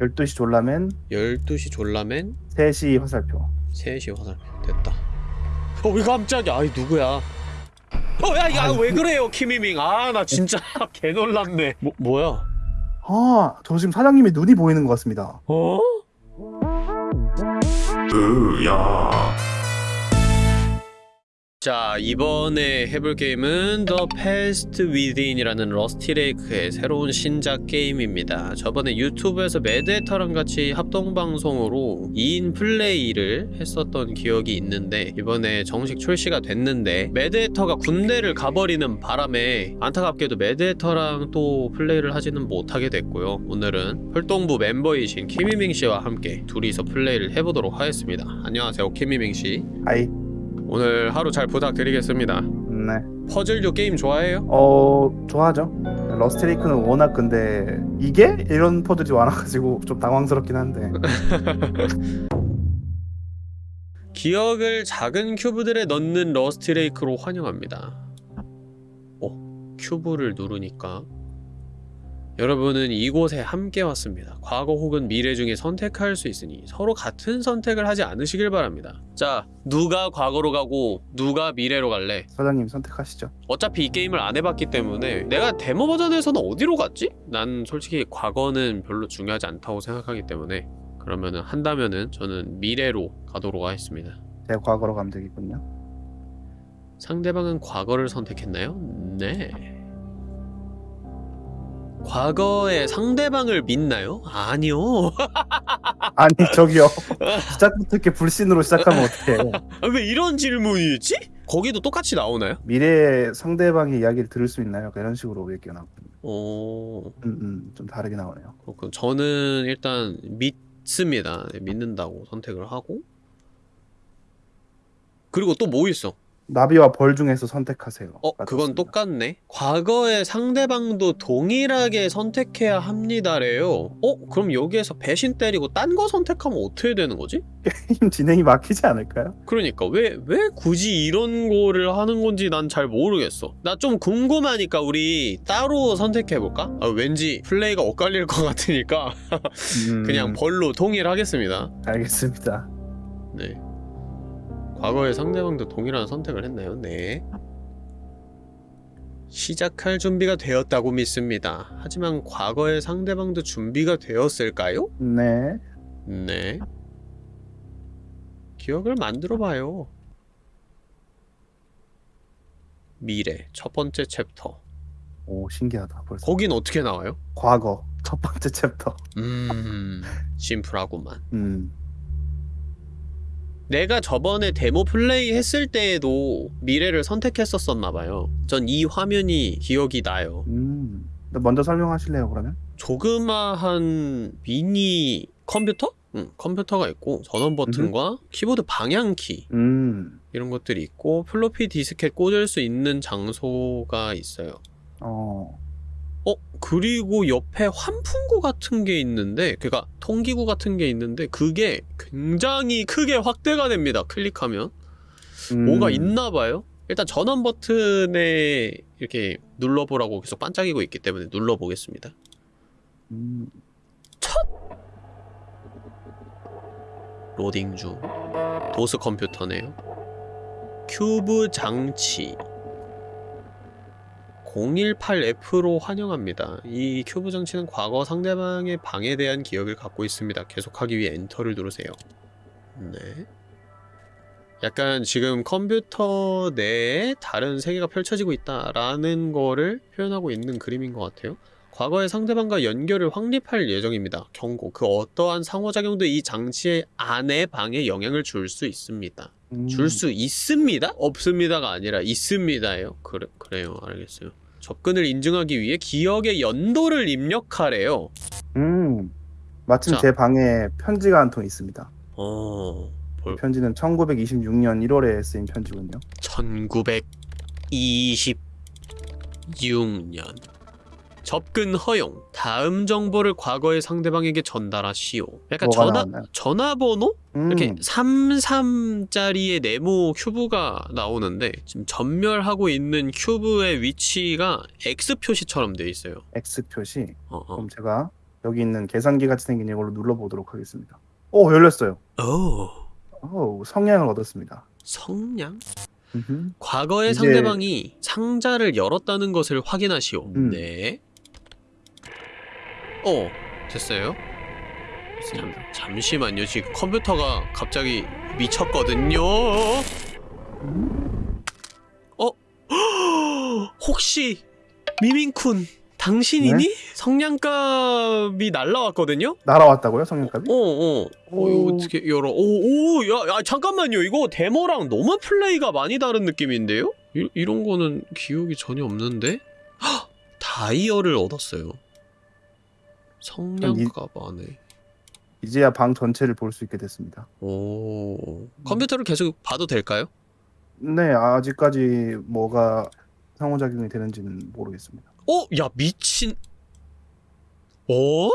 12시 졸라맨 12시 졸라맨 3시 화살표. 3시 화살표 됐다. 어왜 깜짝이야? 아이 누구야? 어야 야 왜 그래요 키미밍? 아 나 진짜 개 놀랐네. 뭐, 뭐야? 아, 저 지금 사장님의 눈이 보이는 것 같습니다. 어? 으야 자 이번에 해볼 게임은 The Past Within이라는 Rusty Lake의 새로운 신작 게임입니다. 저번에 유튜브에서 매드헤터랑 같이 합동방송으로 2인 플레이를 했었던 기억이 있는데 이번에 정식 출시가 됐는데 매드헤터가 군대를 가버리는 바람에 안타깝게도 매드헤터랑 또 플레이를 하지는 못하게 됐고요. 오늘은 활동부 멤버이신 키미밍씨와 함께 둘이서 플레이를 해보도록 하겠습니다. 안녕하세요 키미밍씨. 아이, 오늘 하루 잘 부탁드리겠습니다. 네. 퍼즐류 게임 좋아해요? 어, 좋아하죠. Rusty Lake는 워낙 근데 이게 이런 퍼즐이 많아가지고 좀 당황스럽긴 한데. 기억을 작은 큐브들에 넣는 Rusty Lake로 환영합니다. 어, 큐브를 누르니까 여러분은 이곳에 함께 왔습니다. 과거 혹은 미래 중에 선택할 수 있으니 서로 같은 선택을 하지 않으시길 바랍니다. 자, 누가 과거로 가고 누가 미래로 갈래? 사장님 선택하시죠. 어차피 이 게임을 안 해봤기 때문에 내가 데모 버전에서는 어디로 갔지? 난 솔직히 과거는 별로 중요하지 않다고 생각하기 때문에 그러면은 한다면은 저는 미래로 가도록 하겠습니다. 제가 과거로 가면 되겠군요. 상대방은 과거를 선택했나요? 네. 과거의 상대방을 믿나요? 아니요. 아니, 저기요. 시작부터 이렇게 불신으로 시작하면 어떡해. 아, 왜 이런 질문이 있지? 거기도 똑같이 나오나요? 미래의 상대방의 이야기를 들을 수 있나요? 이런 식으로 얘기해놨거든요. 어... 음, 음, 좀 다르게 나오네요. 그렇군. 저는 일단 믿습니다. 네, 믿는다고 선택을 하고 그리고 또 뭐 있어? 나비와 벌 중에서 선택하세요. 어, 그건 맞았습니다. 똑같네. 과거의 상대방도 동일하게 선택해야 합니다래요. 어, 그럼 여기에서 배신 때리고 딴 거 선택하면 어떻게 되는 거지? 게임 진행이 막히지 않을까요? 그러니까 왜 왜 굳이 이런 거를 하는 건지 난 잘 모르겠어. 나 좀 궁금하니까 우리 따로 선택해 볼까? 아, 왠지 플레이가 엇갈릴 것 같으니까 음, 그냥 벌로 통일하겠습니다. 알겠습니다. 네. 과거의 상대방도 동일한 선택을 했나요? 네. 시작할 준비가 되었다고 믿습니다. 하지만 과거의 상대방도 준비가 되었을까요? 네. 네. 기억을 만들어 봐요. 미래 첫 번째 챕터. 오, 신기하다. 벌써. 거긴 어떻게 나와요? 과거 첫 번째 챕터. 음, 심플하구만. 음. 내가 저번에 데모 플레이 했을 때에도 미래를 선택했었었나 봐요. 전 이 화면이 기억이 나요. 음. 먼저 설명하실래요, 그러면? 조그마한 미니 컴퓨터? 응, 컴퓨터가 있고 전원 버튼과 키보드 방향키 음. 이런 것들이 있고 플로피 디스켓 꽂을 수 있는 장소가 있어요. 어. 어 그리고 옆에 환풍구 같은 게 있는데 그니까 통기구 같은 게 있는데 그게 굉장히 크게 확대가 됩니다. 클릭하면 음. 뭐가 있나 봐요. 일단 전원 버튼에 이렇게 눌러보라고 계속 반짝이고 있기 때문에 눌러보겠습니다. 음. 로딩 중 도스 컴퓨터네요 큐브 장치 018F로 환영합니다 이 큐브 장치는 과거 상대방의 방에 대한 기억을 갖고 있습니다 계속하기 위해 엔터를 누르세요 네 약간 지금 컴퓨터 내에 다른 세계가 펼쳐지고 있다라는 거를 표현하고 있는 그림인 것 같아요 과거의 상대방과 연결을 확립할 예정입니다. 경고. 그 어떠한 상호작용도 이 장치의 안의 방에 영향을 줄 수 있습니다. 음. 줄수 있습니다? 없습니다가 아니라 있습니다예요. 그래, 그래요. 알겠어요. 접근을 인증하기 위해 기억의 연도를 입력하래요. 음. 마침 자. 제 방에 편지가 한 통 있습니다. 어... 볼... 편지는 1926년 1월에 쓰인 편지군요. 1926년 접근 허용 다음 정보를 과거의 상대방에게 전달하시오 약간 전화, 나왔나요? 전화번호? 음. 이렇게 33짜리의 네모 큐브가 나오는데 지금 전멸하고 있는 큐브의 위치가 X 표시처럼 돼 있어요 X 표시. 어, 어. 그럼 제가 여기 있는 계산기 같이 생긴 이걸로 눌러보도록 하겠습니다. 오 열렸어요. 오 오 성냥을 얻었습니다. 성냥? 과거에 이제- 상대방이 상자를 열었다는 것을 확인하시오. 음. 네. 어, 됐어요. 잠, 잠시만요. 지금 컴퓨터가 갑자기 미쳤거든요. 어? 혹시 미민쿤 당신이니? 네? 성냥갑이 날라왔거든요? 날아왔다고요 성냥갑이? 어, 어. 어, 이거 오. 어떻게 열어? 오, 오, 야, 야, 잠깐만요. 이거 데모랑 너무 플레이가 많이 다른 느낌인데요? 이, 이런 거는 기억이 전혀 없는데? 헉! 다이얼을 얻었어요. 성냥갑 안에. 이제야 방 전체를 볼 수 있게 됐습니다. 오. 컴퓨터를 계속 봐도 될까요? 네 아직까지 뭐가 상호작용이 되는지는 모르겠습니다. 어? 야, 미친. 어?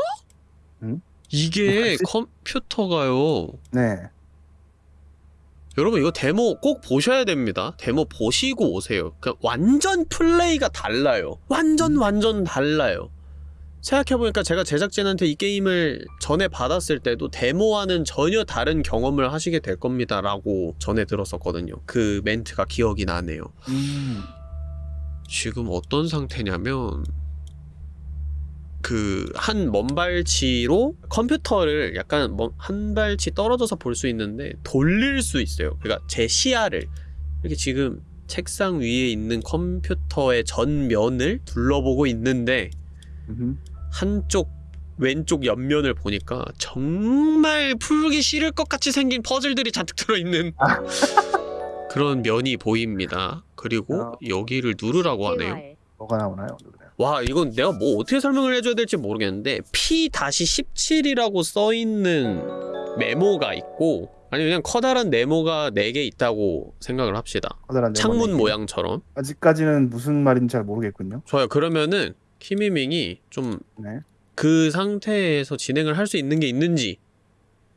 응? 이게 뭐지? 컴퓨터가요. 네 여러분 이거 데모 꼭 보셔야 됩니다. 데모 보시고 오세요. 그 완전 플레이가 달라요. 완전 완전 달라요. 생각해보니까 제가 제작진한테 이 게임을 전에 받았을 때도 데모와는 전혀 다른 경험을 하시게 될 겁니다 라고 전에 들었었거든요. 그 멘트가 기억이 나네요. 음. 지금 어떤 상태냐면 그 한 먼발치로 컴퓨터를 약간 먼- 한 발치 떨어져서 볼 수 있는데 돌릴 수 있어요. 그러니까 제 시야를 이렇게 지금 책상 위에 있는 컴퓨터의 전면을 둘러보고 있는데. 한쪽 왼쪽 옆면을 보니까 정말 풀기 싫을 것 같이 생긴 퍼즐들이 잔뜩 들어있는 그런 면이 보입니다. 그리고 아. 여기를 누르라고 하네요. 뭐가 나오나요? 와 이건 내가 뭐 어떻게 설명을 해줘야 될지 모르겠는데 P-17이라고 써있는 메모가 있고 아니 그냥 커다란 네모가 4개 있다고 생각을 합시다 커다란 창문 네모네. 모양처럼 아직까지는 무슨 말인지 잘 모르겠군요. 좋아요 그러면은 키미밍이 좀그 네. 상태에서 진행을 할 수 있는 게 있는지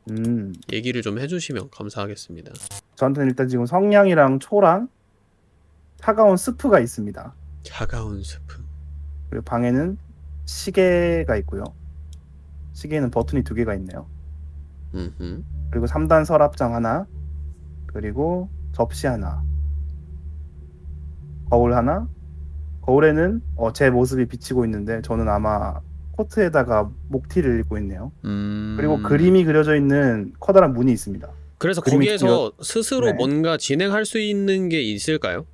음. 얘기를 좀 해주시면 감사하겠습니다 저한테는 일단 지금 성냥이랑 초랑 차가운 스프가 있습니다. 차가운 스프 그리고 방에는 시계가 있고요. 시계는 버튼이 두 개가 있네요. 음흠. 그리고 3단 서랍장 하나, 그리고 접시 하나, 거울 하나. 거울에는 어, 제 모습이 비치고 있는데 저는 아마 코트에다가 목티를 입고 있네요. 음... 그리고 그림이 그려져 있는 커다란 문이 있습니다. 그래서 거기에서 스스로 네. 뭔가 진행할 수 있는 게 있을까요?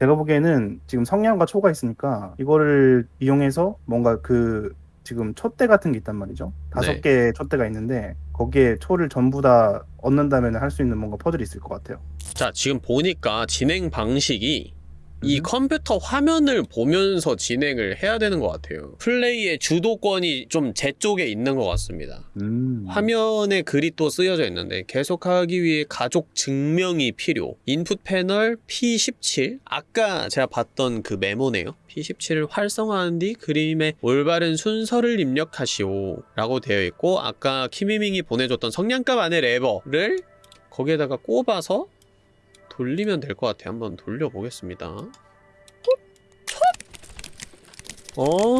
제가 보기에는 지금 성냥과 초가 있으니까 이거를 이용해서 뭔가 그 지금 촛대 같은 게 있단 말이죠. 다섯 네. 개의 촛대가 있는데 거기에 초를 전부 다 얻는다면 할 수 있는 뭔가 퍼즐이 있을 것 같아요. 자 지금 보니까 진행 방식이 이 음. 컴퓨터 화면을 보면서 진행을 해야 되는 것 같아요. 플레이의 주도권이 좀 제 쪽에 있는 것 같습니다. 음. 화면에 글이 또 쓰여져 있는데 계속하기 위해 가족 증명이 필요. 인풋 패널 P17 아까 제가 봤던 그 메모네요. P17을 활성화한 뒤 그림의 올바른 순서를 입력하시오 라고 되어 있고 아까 키미밍이 보내줬던 성냥갑 안의 레버를 거기에다가 꼽아서 돌리면 될 것 같아요 한번 돌려보겠습니다 오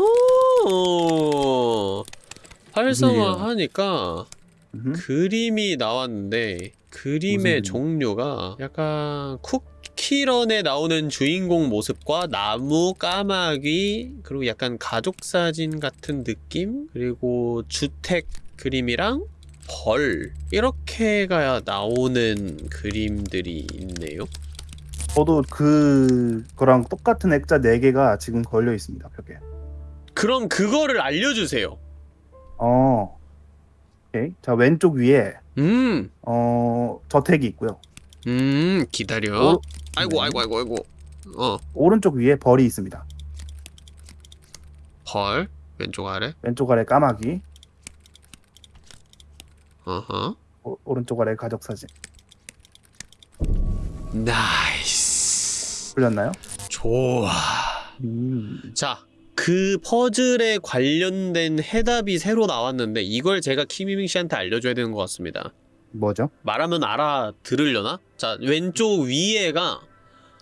활성화하니까 음흠. 그림이 나왔는데 그림의? 종류가 약간 쿠키런에 나오는 주인공 모습과 나무, 까마귀 그리고 약간 가족 사진 같은 느낌 그리고 주택 그림이랑 벌 이렇게가 나오는 그림들이 있네요. 저도 그거랑 똑같은 액자 4개가 지금 걸려 있습니다, 벽에. 그럼 그거를 알려주세요. 어. 오케이. 자, 왼쪽 위에 음, 어, 저택이 있고요. 음 기다려. 오- 아이고 네. 아이고 아이고 아이고. 어, 오른쪽 위에 벌이 있습니다. 벌 왼쪽 아래. 왼쪽 아래 까마귀, 어허. 오, 오른쪽 아래 가족 사진. nice. 풀렸나요? 좋아. 음. 자, 그 퍼즐에 관련된 해답이 새로 나왔는데 이걸 제가 키미밍 씨한테 알려줘야 되는 것 같습니다. 뭐죠? 말하면 알아들으려나? 자, 왼쪽 위에가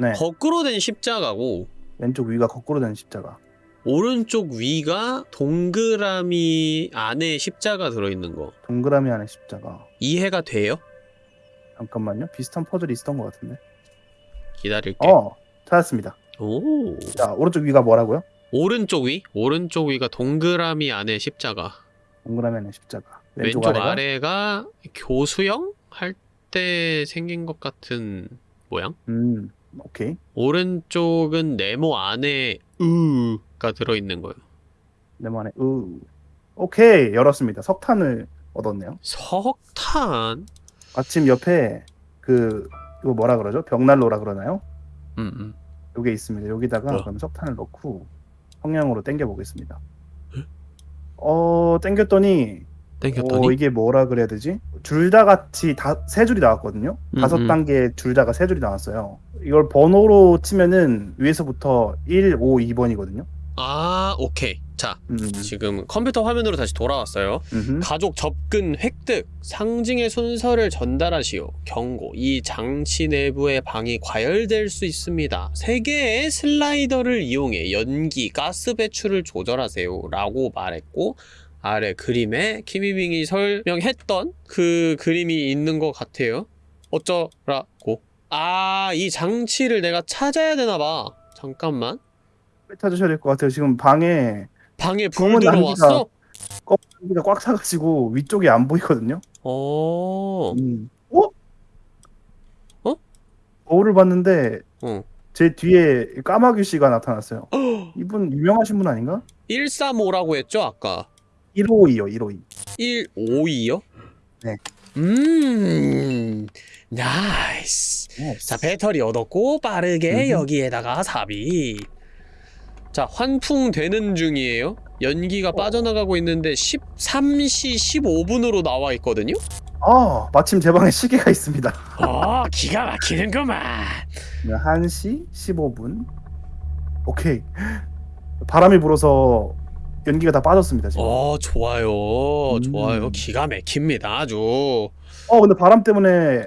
네. 거꾸로 된 십자가고 왼쪽 위가 거꾸로 된 십자가. 오른쪽 위가 동그라미 안에 십자가 들어있는 거 동그라미 안에 십자가. 이해가 돼요? 잠깐만요. 비슷한 퍼즐이 있었던 것 같은데. 기다릴게. 어, 찾았습니다. 오. 자, 오른쪽 위가 뭐라고요? 오른쪽 위? 오른쪽 위가 동그라미 안에 십자가. 동그라미 안에 십자가. 왼쪽, 왼쪽 아래가 아래가 교수형 할 때 생긴 것 같은 모양? 음, 오케이. 오른쪽은 네모 안에 으가 들어있는 거예요. 네모 안에 으. 오케이, 열었습니다. 석탄을 얻었네요. 석탄? 마침 옆에 그 이거 뭐라 그러죠? 벽난로라 그러나요? 음, 음. 요게 있습니다. 여기다가 뭐야? 그럼 석탄을 넣고 성냥으로 당겨 보겠습니다. 어, 당겼더니 땡겼더니 어, 이게 뭐라 그래야 되지? 줄 다 같이 다 세 줄이 나왔거든요. 음, 다섯 음. 단계 줄 다가 세 줄이 나왔어요. 이걸 번호로 치면은 위에서부터 1, 5, 2번이거든요. 아 오케이 자 음. 지금 컴퓨터 화면으로 다시 돌아왔어요 음흠. 가족 접근 획득 상징의 순서를 전달하시오 경고 이 장치 내부의 방이 과열될 수 있습니다 세 개의 슬라이더를 이용해 연기 가스 배출을 조절하세요 라고 말했고 아래 그림에 키미빙이 설명했던 그 그림이 있는 것 같아요 어쩌라고 아 이 장치를 내가 찾아야 되나봐 잠깐만 찾으셔야 될 것 같아요. 지금 방에 방에 불 들어왔어? 껍데기가 꽉 차가지고 위쪽이 안 보이거든요. 어. 음. 어? 어? 거울을 봤는데 어. 제 뒤에 까마귀 씨가 나타났어요. 이분 유명하신 분 아닌가? 135라고 했죠, 아까? 152요, 152. 152요? 네. 음. nice. 자, 배터리 얻었고 빠르게 음흠. 여기에다가 삽입. 자, 환풍되는 중이에요. 연기가 빠져나가고 있는데 13시 15분으로 나와 있거든요. 아, 마침 제 방에 시계가 있습니다. 어, 기가 막히는구만. 1시 15분. 오케이. 바람이 불어서 연기가 다 빠졌습니다, 지금. 어, 어, 좋아요. 음. 좋아요. 기가 막힙니다. 아주. 근데 바람 때문에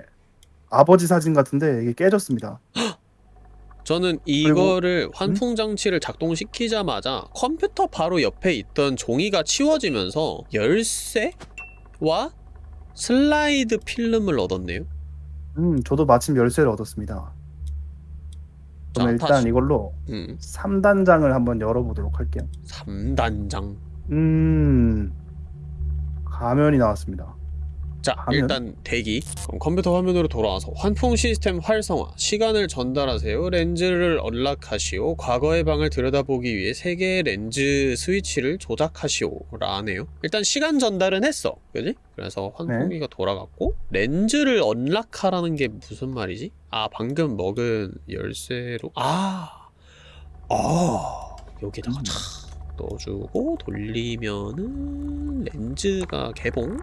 아버지 사진 같은데 이게 깨졌습니다. 저는 이거를 환풍 장치를 작동시키자마자 컴퓨터 바로 옆에 있던 종이가 치워지면서 열쇠와 슬라이드 필름을 얻었네요. 음, 저도 마침 열쇠를 얻었습니다. 자, 그럼 일단 다시. 이걸로 음, 3단장을 한번 열어보도록 할게요. 3단장. 음, 가면이 나왔습니다. 자, 화면? 일단 대기. 그럼 컴퓨터 화면으로 돌아와서 환풍 시스템 활성화, 시간을 전달하세요, 렌즈를 언락하시오, 과거의 방을 들여다보기 위해 세 개의 렌즈 스위치를 조작하시오라 하네요. 일단 시간 전달은 했어, 그지? 그래서 환풍기가 돌아갔고 렌즈를 언락하라는 게 무슨 말이지? 아, 방금 먹은 열쇠로 아, 아 여기다가 음. 착 넣어주고 돌리면은 렌즈가 개봉.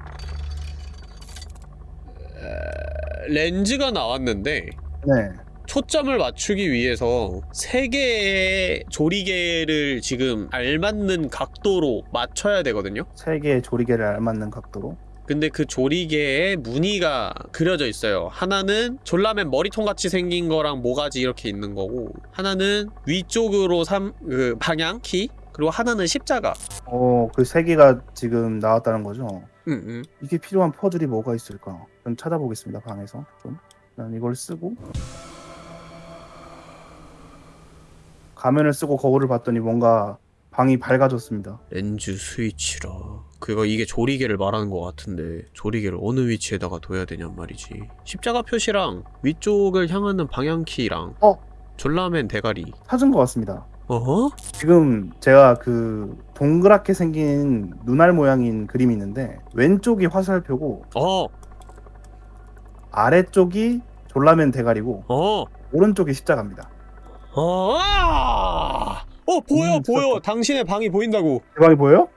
에, 렌즈가 나왔는데 네. 초점을 맞추기 위해서 세 개의 조리개를 지금 알맞는 각도로 맞춰야 되거든요. 세 개의 조리개를 알맞는 각도로. 근데 그 조리개에 무늬가 그려져 있어요. 하나는 졸라맨 머리통 같이 생긴 거랑 모가지 이렇게 있는 거고, 하나는 위쪽으로 삼, 그 방향 키, 그리고 하나는 십자가. 어, 그 세 개가 지금 나왔다는 거죠. 응, 응. 이게 필요한 퍼즐이 뭐가 있을까? 좀 찾아보겠습니다, 방에서. 좀. 난 이걸 쓰고. 가면을 쓰고 거울을 봤더니 뭔가 방이 밝아졌습니다. 렌즈 스위치라. 그거 이게 조리개를 말하는 것 같은데 조리개를 어느 위치에다가 둬야 되냔 말이지. 십자가 표시랑 위쪽을 향하는 방향키랑 어? 졸라맨 대가리. 찾은 것 같습니다. 어허? 지금 제가 그 동그랗게 생긴 눈알 모양인 그림이 있는데 왼쪽이 화살표고 어, 아래쪽이 졸라맨 대가리고 어, 오른쪽이 십자가입니다. 어, 아! 어 보여 음, 보여. 당신의 방이 보인다고. 제 방이 보여요?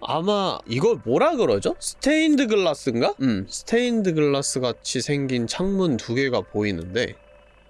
아마 이걸 뭐라 그러죠? 스테인드 글라스인가? 음, 스테인드 글라스 같이 생긴 창문 두 개가 보이는데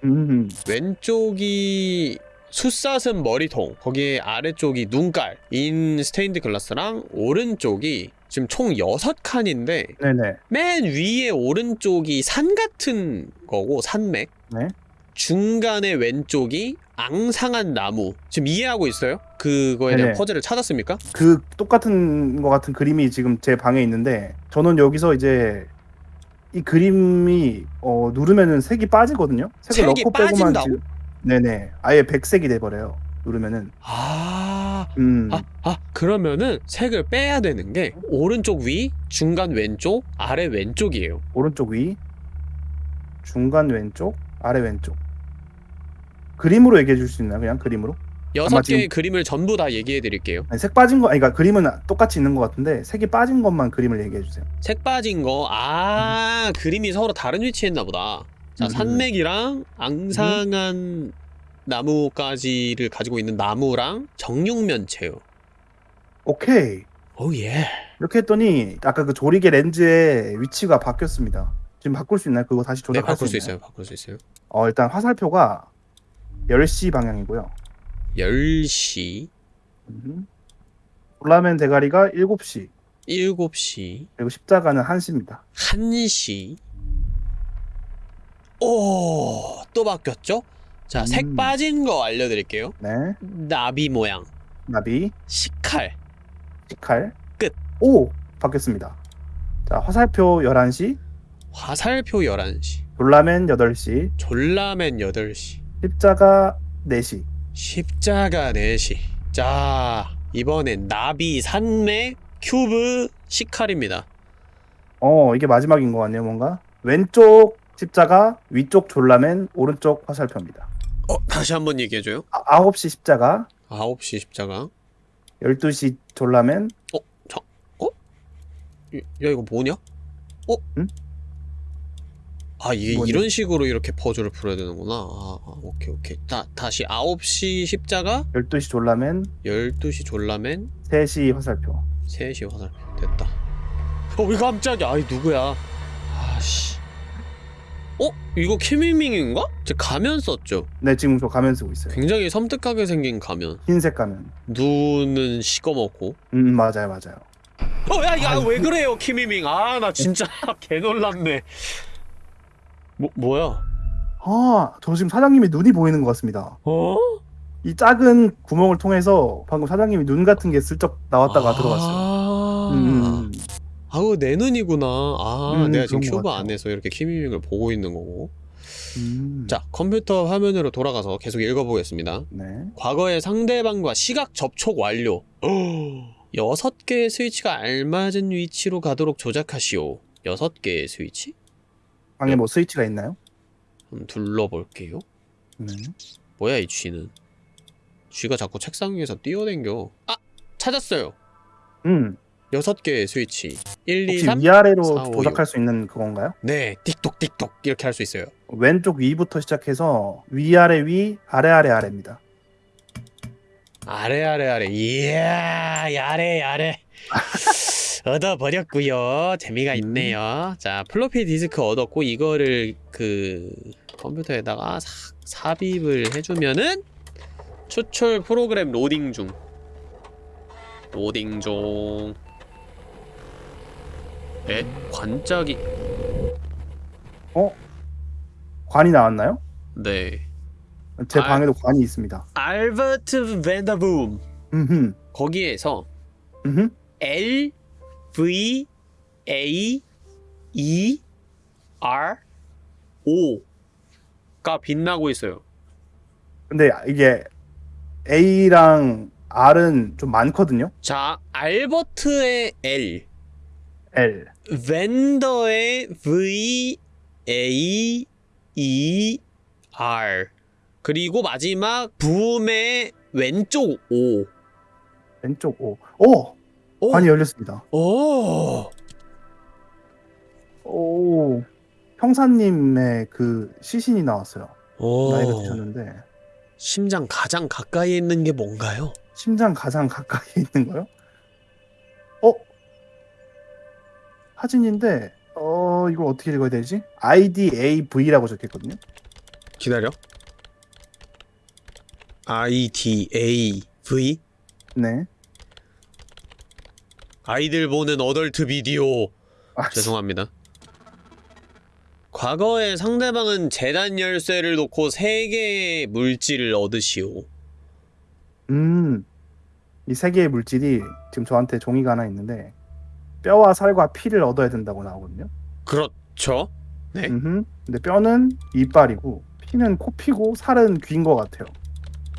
음, 왼쪽이 숫사슴 머리통 거기에 아래쪽이 눈깔인 스테인드 글라스랑 오른쪽이 지금 총 6칸인데 네네. 맨 위에 오른쪽이 산 같은 거고 산맥 네. 중간에 왼쪽이 앙상한 나무. 지금 이해하고 있어요? 그거에 대한 네네. 퍼즐을 찾았습니까? 그 똑같은 거 같은 그림이 지금 제 방에 있는데 저는 여기서 이제 이 그림이 어, 누르면은 색이 빠지거든요. 색을 색이 넣고 빼고만 빠진다고? 지금 네네 아예 백색이 돼버려요. 누르면은 아, 음 아, 아, 그러면은 색을 빼야 되는 게 오른쪽 위, 중간 왼쪽, 아래 왼쪽이에요. 오른쪽 위 중간 왼쪽 아래 왼쪽 그림으로 얘기해 줄 수 있나요? 그냥 그림으로? 여섯 개의 지금- 그림을 전부 다 얘기해 드릴게요. 아니, 색 빠진 거 아니 그러니까 그림은 똑같이 있는 것 같은데 색이 빠진 것만 그림을 얘기해 주세요. 색 빠진 거, 아, 그림이 서로 다른 위치에 있나 보다. 자, 음. 산맥이랑 앙상한 나무까지를 가지고 있는 나무랑 정육면체요. 오케이 오 예. 이렇게 했더니 아까 그 조리개 렌즈의 위치가 바뀌었습니다. 지금 바꿀 수 있나요? 그거 다시 네, 조작할 바꿀 수수 있나요? 있어요. 바꿀 수 있어요. 어 일단 화살표가 10시 방향이고요. 10시, 음. 볼라멘 대가리가 7시 7시, 그리고 십자가는 1시입니다. 1시. 오, 또 바뀌었죠? 자, 색 음. 빠진 거 알려드릴게요. 네. 나비 모양, 나비, 식칼. 식칼. 끝. 오! 바뀌었습니다. 자, 화살표 11시, 화살표 11시, 볼라멘 8시, 졸라맨 8시, 십자가 4시. 십자가 4시. 자, 이번엔 나비, 산맥, 큐브, 식칼입니다. 어, 이게 마지막인 것 같네요, 뭔가. 왼쪽 십자가, 위쪽 졸라멘, 오른쪽 화살표입니다. 어, 다시 한번 얘기해줘요. 아, 9시 십자가, 9시 십자가. 12시 졸라멘, 야, 이거 뭐냐? 어? 응? 아, 이게 뭐냐? 이런 식으로 이렇게 퍼즐을 풀어야 되는구나. 아, 아, 오케이, 오케이. 다, 다시 9시 십자가, 12시 졸라멘, 12시 졸라맨, 3시 화살표. 3시 화살표. 됐다. 어, 왜 깜짝이야. 아이, 누구야. 어? 이거 키밍밍인가? 제 가면 썼죠? 네, 지금 저 가면 쓰고 있어요. 굉장히 섬뜩하게 생긴 가면. 흰색 가면. 눈은 시꺼멓고. 음, 맞아요, 맞아요. 어, 야, 야, 왜 그래요, 키미밍. 아, 나 진짜 개 놀랍네. 뭐, 뭐야? 아, 저 지금 사장님의 눈이 보이는 것 같습니다. 어? 이 작은 구멍을 통해서 방금 사장님이 눈 같은 게 슬쩍 나왔다가 아, 들어갔어요. 음, 아우 내 눈이구나. 아 음, 내가 지금 큐브. 안에서 이렇게 키미밍을 보고 있는 거고. 음. 자 컴퓨터 화면으로 돌아가서 계속 읽어보겠습니다. 네. 과거의 상대방과 시각 접촉 완료. 여섯 개의 스위치가 알맞은 위치로 가도록 조작하시오. 여섯 개의 스위치? 방에 뭐 스위치가 있나요? 한번 둘러볼게요. 네. 뭐야 이 쥐는? 쥐가 자꾸 책상 위에서 뛰어댕겨. 아 찾았어요. 음. 여섯 개의 스위치. 1, 2, 혹시 3. 위아래로 사, 오, 조작할 수 있는 그건가요? 네, 띡똑띡똑 이렇게 할 수 있어요. 왼쪽 위부터 시작해서 위아래 위, 아래 아래 아래입니다. 아래 아래 아래. 이야, 야래 야래. 얻어버렸고요. 재미가 있네요. 자, 플로피 디스크 얻었고 이거를 그 컴퓨터에다가 사, 삽입을 해주면은 추출 프로그램 로딩 중. 로딩 중. 에? 관짝이 관이 나왔나요? 네. 제 아. 방에도 관이 있습니다. 알버트 벤더붐 음흠. 거기에서 음흠. L V A E R O가 빛나고 있어요. 근데 이게 A랑 R은 좀 많거든요. 자, 알버트의 L, L. 벤더의 V A E R 그리고 마지막 붐의 왼쪽 O. 왼쪽 O. 오! 오, 관이 열렸습니다. 오, 오. 형사님의 그 시신이 나왔어요. 오. 나이가 드셨는데 심장 가장 가까이 있는 게 뭔가요? 심장 가장 가까이 있는 거요? 사진인데 어 이걸 어떻게 읽어야 되지? IDAV라고 적혀있거든요. 기다려. I D A V 네. 아이들 보는 어덜트 비디오 아, 죄송합니다. 과거에 상대방은 재단 열쇠를 놓고 세 개의 물질을 얻으시오. 음, 이 세 개의 물질이 지금 저한테 종이가 하나 있는데 뼈와 살과 피를 얻어야 된다고 나오거든요. 그렇죠. 네. 음흠. 근데 뼈는 이빨이고 피는 코피고 살은 귀인 것 같아요.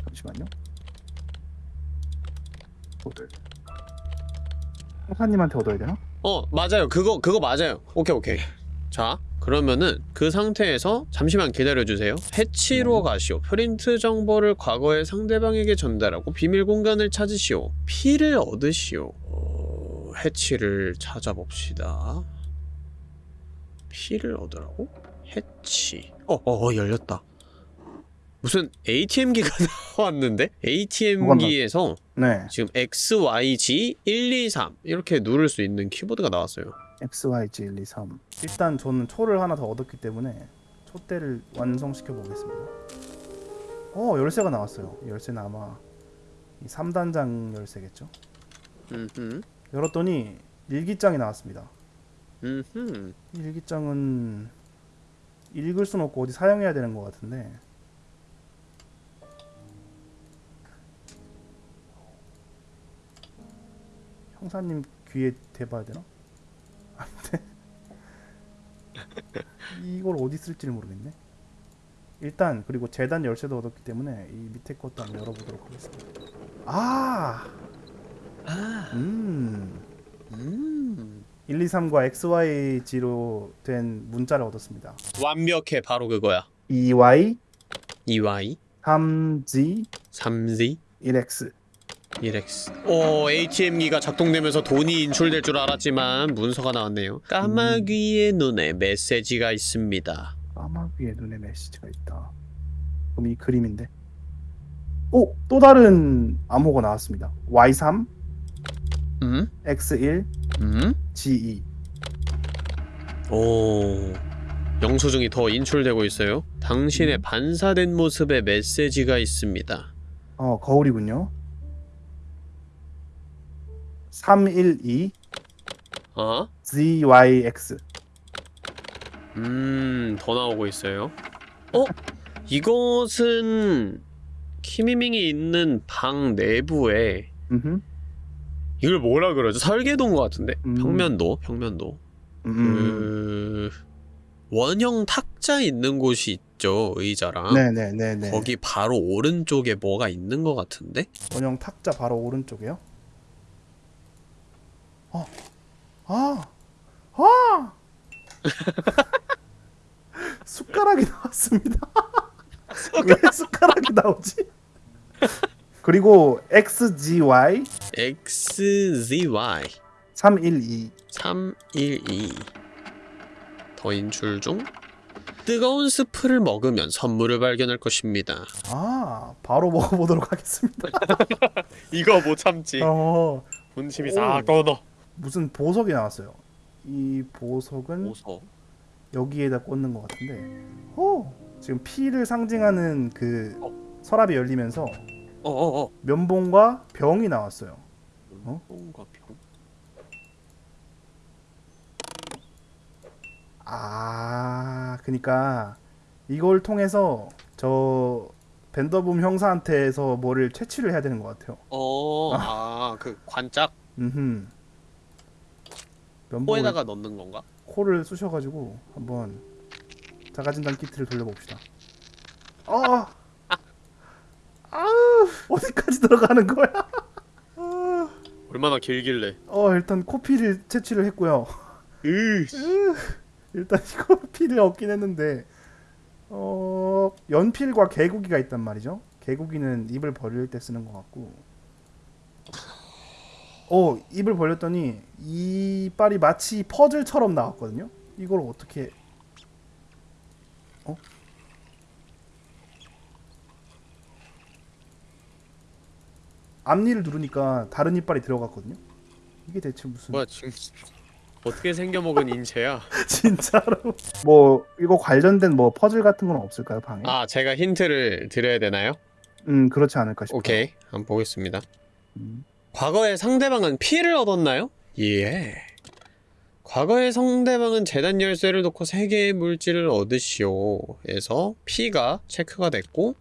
잠시만요. 형사님한테 얻어야 되나? 어, 맞아요. 그거, 그거 맞아요. 오케이, 오케이. 자, 그러면은 그 상태에서 잠시만 기다려주세요. 해치로 네. 가시오. 프린트 정보를 과거의 상대방에게 전달하고 비밀 공간을 찾으시오. 피를 얻으시오. 어, 해치를 찾아봅시다. 피를 얻으라고? 해치. 어, 어, 어, 열렸다. 무슨 ATM기가 나왔는데? ATM기에서 네. 지금 X, Y, G 1, 2, 3 이렇게 누를 수 있는 키보드가 나왔어요. X, Y, G, 1, 2, 3. 일단 저는 초를 하나 더 얻었기 때문에 초대를 완성시켜 보겠습니다. 어 열쇠가 나왔어요. 이 열쇠는 아마 이 3단장 열쇠겠죠. 음흠. 열었더니 일기장이 나왔습니다. 음흠. 이 일기장은 읽을 수는 없고 어디 사용해야 되는 것 같은데 형사님 귀에 대봐야 되나? 아닌데 이걸 어디 쓸지를 모르겠네 일단 그리고 재단 열쇠도 얻었기 때문에 이 밑에 것도 한번 열어보도록 하겠습니다 아! 아, 음 음. 1, 2, 3과 XYG로 된 문자를 얻었습니다. 완벽해. 바로 그거야. EY, EY 3G, 3Z 1X. 1X. 오, ATM기가 작동되면서 돈이 인출될 줄 알았지만 문서가 나왔네요. 까마귀의 눈에 메시지가 있습니다. 까마귀의 눈에 메시지가 있다. 그럼 이 그림인데. 오! 또 다른 암호가 나왔습니다. Y3, 음? X1, 음? G2. 오. 영수증이 더 인출되고 있어요. 당신의 반사된 모습의 메시지가 있습니다. 어, 거울이군요. 312, 어? ZYX. 음, 더 나오고 있어요. 어? 이것은 키미밍이 있는 방 내부에 음흠. 이걸 뭐라 그러죠? 설계도인 것 같은데? 음. 평면도? 평면도. 음. 그... 원형 탁자 있는 곳이 있죠, 의자랑. 네네네네. 거기 바로 오른쪽에 뭐가 있는 것 같은데? 원형 탁자 바로 오른쪽이요. 어, 아, 아, 숟가락이 나왔습니다. 왜 숟가락이 나오지? 그리고 XGY XZY 312 312. 더 인출 중? 뜨거운 스프를 먹으면 선물을 발견할 것입니다. 아 바로 먹어보도록 하겠습니다. 이거 못 참지. 어 군침이 싹 떠너. 무슨 보석이 나왔어요. 이 보석은 오서. 여기에다 꽂는 것 같은데. 오 지금 피를 상징하는 그 서랍이 열리면서 어어 어. 면봉과 병이 나왔어요. 어? 뭔가 병. 아, 그니까 이걸 통해서 저 벤더붐 형사한테서 뭐를 채취를 해야 되는 것 같아요. 어, 아, 그 관짝 음, 코에다가 넣는 건가? 코를 쑤셔가지고 한번 자가진단 키트를 돌려봅시다. 어, 아, 어디까지 들어가는 거야? 얼마나 길길래? 어, 일단 코피를 채취를 했고요. 으. 일단 이거 피를 얻긴 했는데 어 연필과 개구기가 있단 말이죠. 개구기는 입을 벌릴 때 쓰는 것 같고 어 입을 벌렸더니 이빨이 마치 퍼즐처럼 나왔거든요. 이걸 어떻게 어? 앞니를 누르니까 다른 이빨이 들어갔거든요. 이게 대체 무슨 뭐야 지금 어떻게 생겨 먹은 인체야? 진짜로 뭐 이거 관련된 뭐 퍼즐 같은 건 없을까요 방에? 아, 제가 힌트를 드려야 되나요? 음 그렇지 않을까 싶어요. 오케이, 한번 보겠습니다. 음. 과거에 상대방은 피를 얻었나요? 예. 과거의 상대방은 재단 열쇠를 놓고 3개의 물질을 얻으시오. 에서 P가 체크가 됐고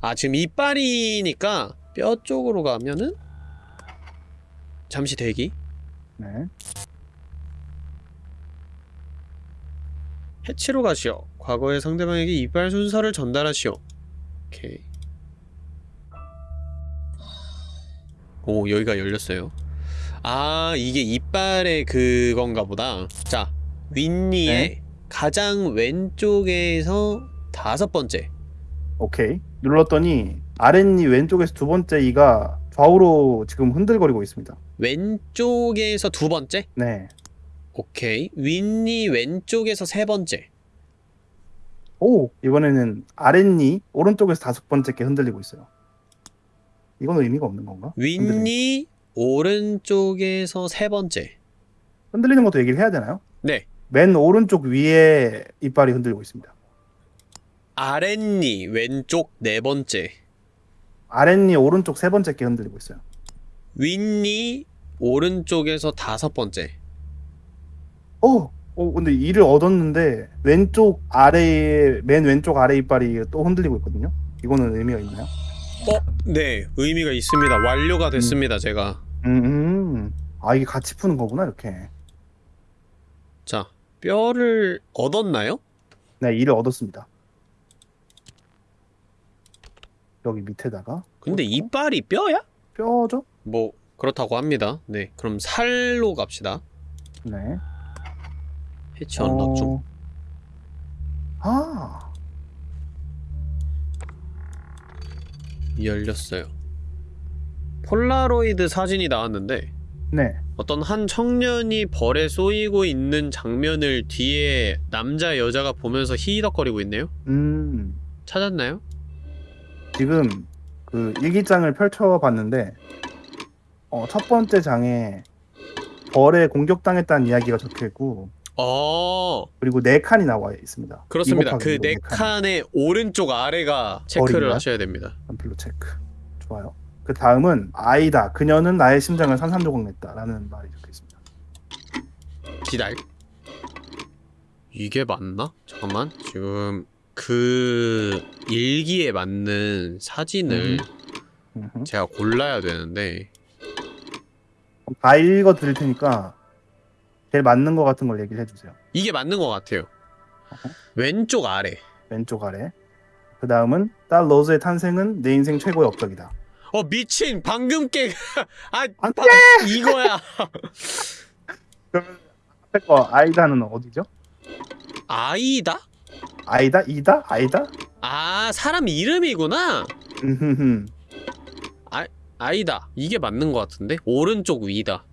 아 지금 이빨이니까 뼈 쪽으로 가면은 잠시 대기 네. 해치로 가시오. 과거의 상대방에게 이빨 순서를 전달하시오. 오케이. 오, 여기가 열렸어요. 아, 이게 이빨의 그건가 보다. 자, 윗니의 네. 가장 왼쪽에서 다섯 번째. 오케이. 눌렀더니 아랫니 왼쪽에서 두 번째 이가 좌우로 지금 흔들거리고 있습니다. 왼쪽에서 두 번째? 네. 오케이. 윗니 왼쪽에서 세 번째. 오 이번에는 아랫니 오른쪽에서 다섯 번째 게 흔들리고 있어요. 이건 의미가 없는 건가? 윗니 오른쪽에서 세 번째. 흔들리는 것도 얘기를 해야 되나요? 네. 맨 오른쪽 위에 이빨이 흔들리고 있습니다. 아랫니 왼쪽 네 번째. 아랫니 오른쪽 세 번째 게 흔들리고 있어요. 윗니 오른쪽에서 다섯 번째. 오, 오 근데 이를 얻었는데 왼쪽 아래에 맨 왼쪽 아래 이빨이 또 흔들리고 있거든요. 이거는 의미가 있나요? 어? 네, 의미가 있습니다. 완료가 됐습니다, 제가. 음, 음. 아 이게 같이 푸는 거구나 이렇게. 자, 뼈를 얻었나요? 네, 이를 얻었습니다. 여기 밑에다가 근데 이빨이 뼈야? 뼈죠? 뭐 그렇다고 합니다. 네, 그럼 살로 갑시다. 네. 해치 언락 중. 어... 아, 열렸어요. 폴라로이드 사진이 나왔는데 네. 어떤 한 청년이 벌에 쏘이고 있는 장면을 뒤에 남자 여자가 보면서 히덕거리고 있네요. 음, 찾았나요? 지금 그 일기장을 펼쳐봤는데 어, 첫 번째 장에 벌에 공격당했다는 이야기가 적혀있고 어, 그리고 네 칸이 나와 있습니다. 그렇습니다. 그 이거 네 칸의 오른쪽 아래가 체크를 벌입니다. 하셔야 됩니다. 연필로 체크. 좋아요. 그 다음은 아이다. 그녀는 나의 심장을 산산조각 냈다라는 말이 적혀 있습니다. 기다려. 이게 맞나? 잠깐만. 지금 그 일기에 맞는 사진을 음흠. 제가 골라야 되는데 다 읽어 드릴 테니까 제일 맞는 것 같은 걸 얘기를 해주세요. 이게 맞는 것 같아요. 왼쪽 아래. 왼쪽 아래. 그 다음은 딸 로즈의 탄생은 내 인생 최고의 업적이다. 어 미친 방금 깨. 아안 바- 이거야. 그러면 앞에 거 아이다는 어디죠? 아이다? 아이다? 이다? 아이다? 아 사람 이름이구나. 음흠흠. 아이다. 이게 맞는 것 같은데 오른쪽 위다.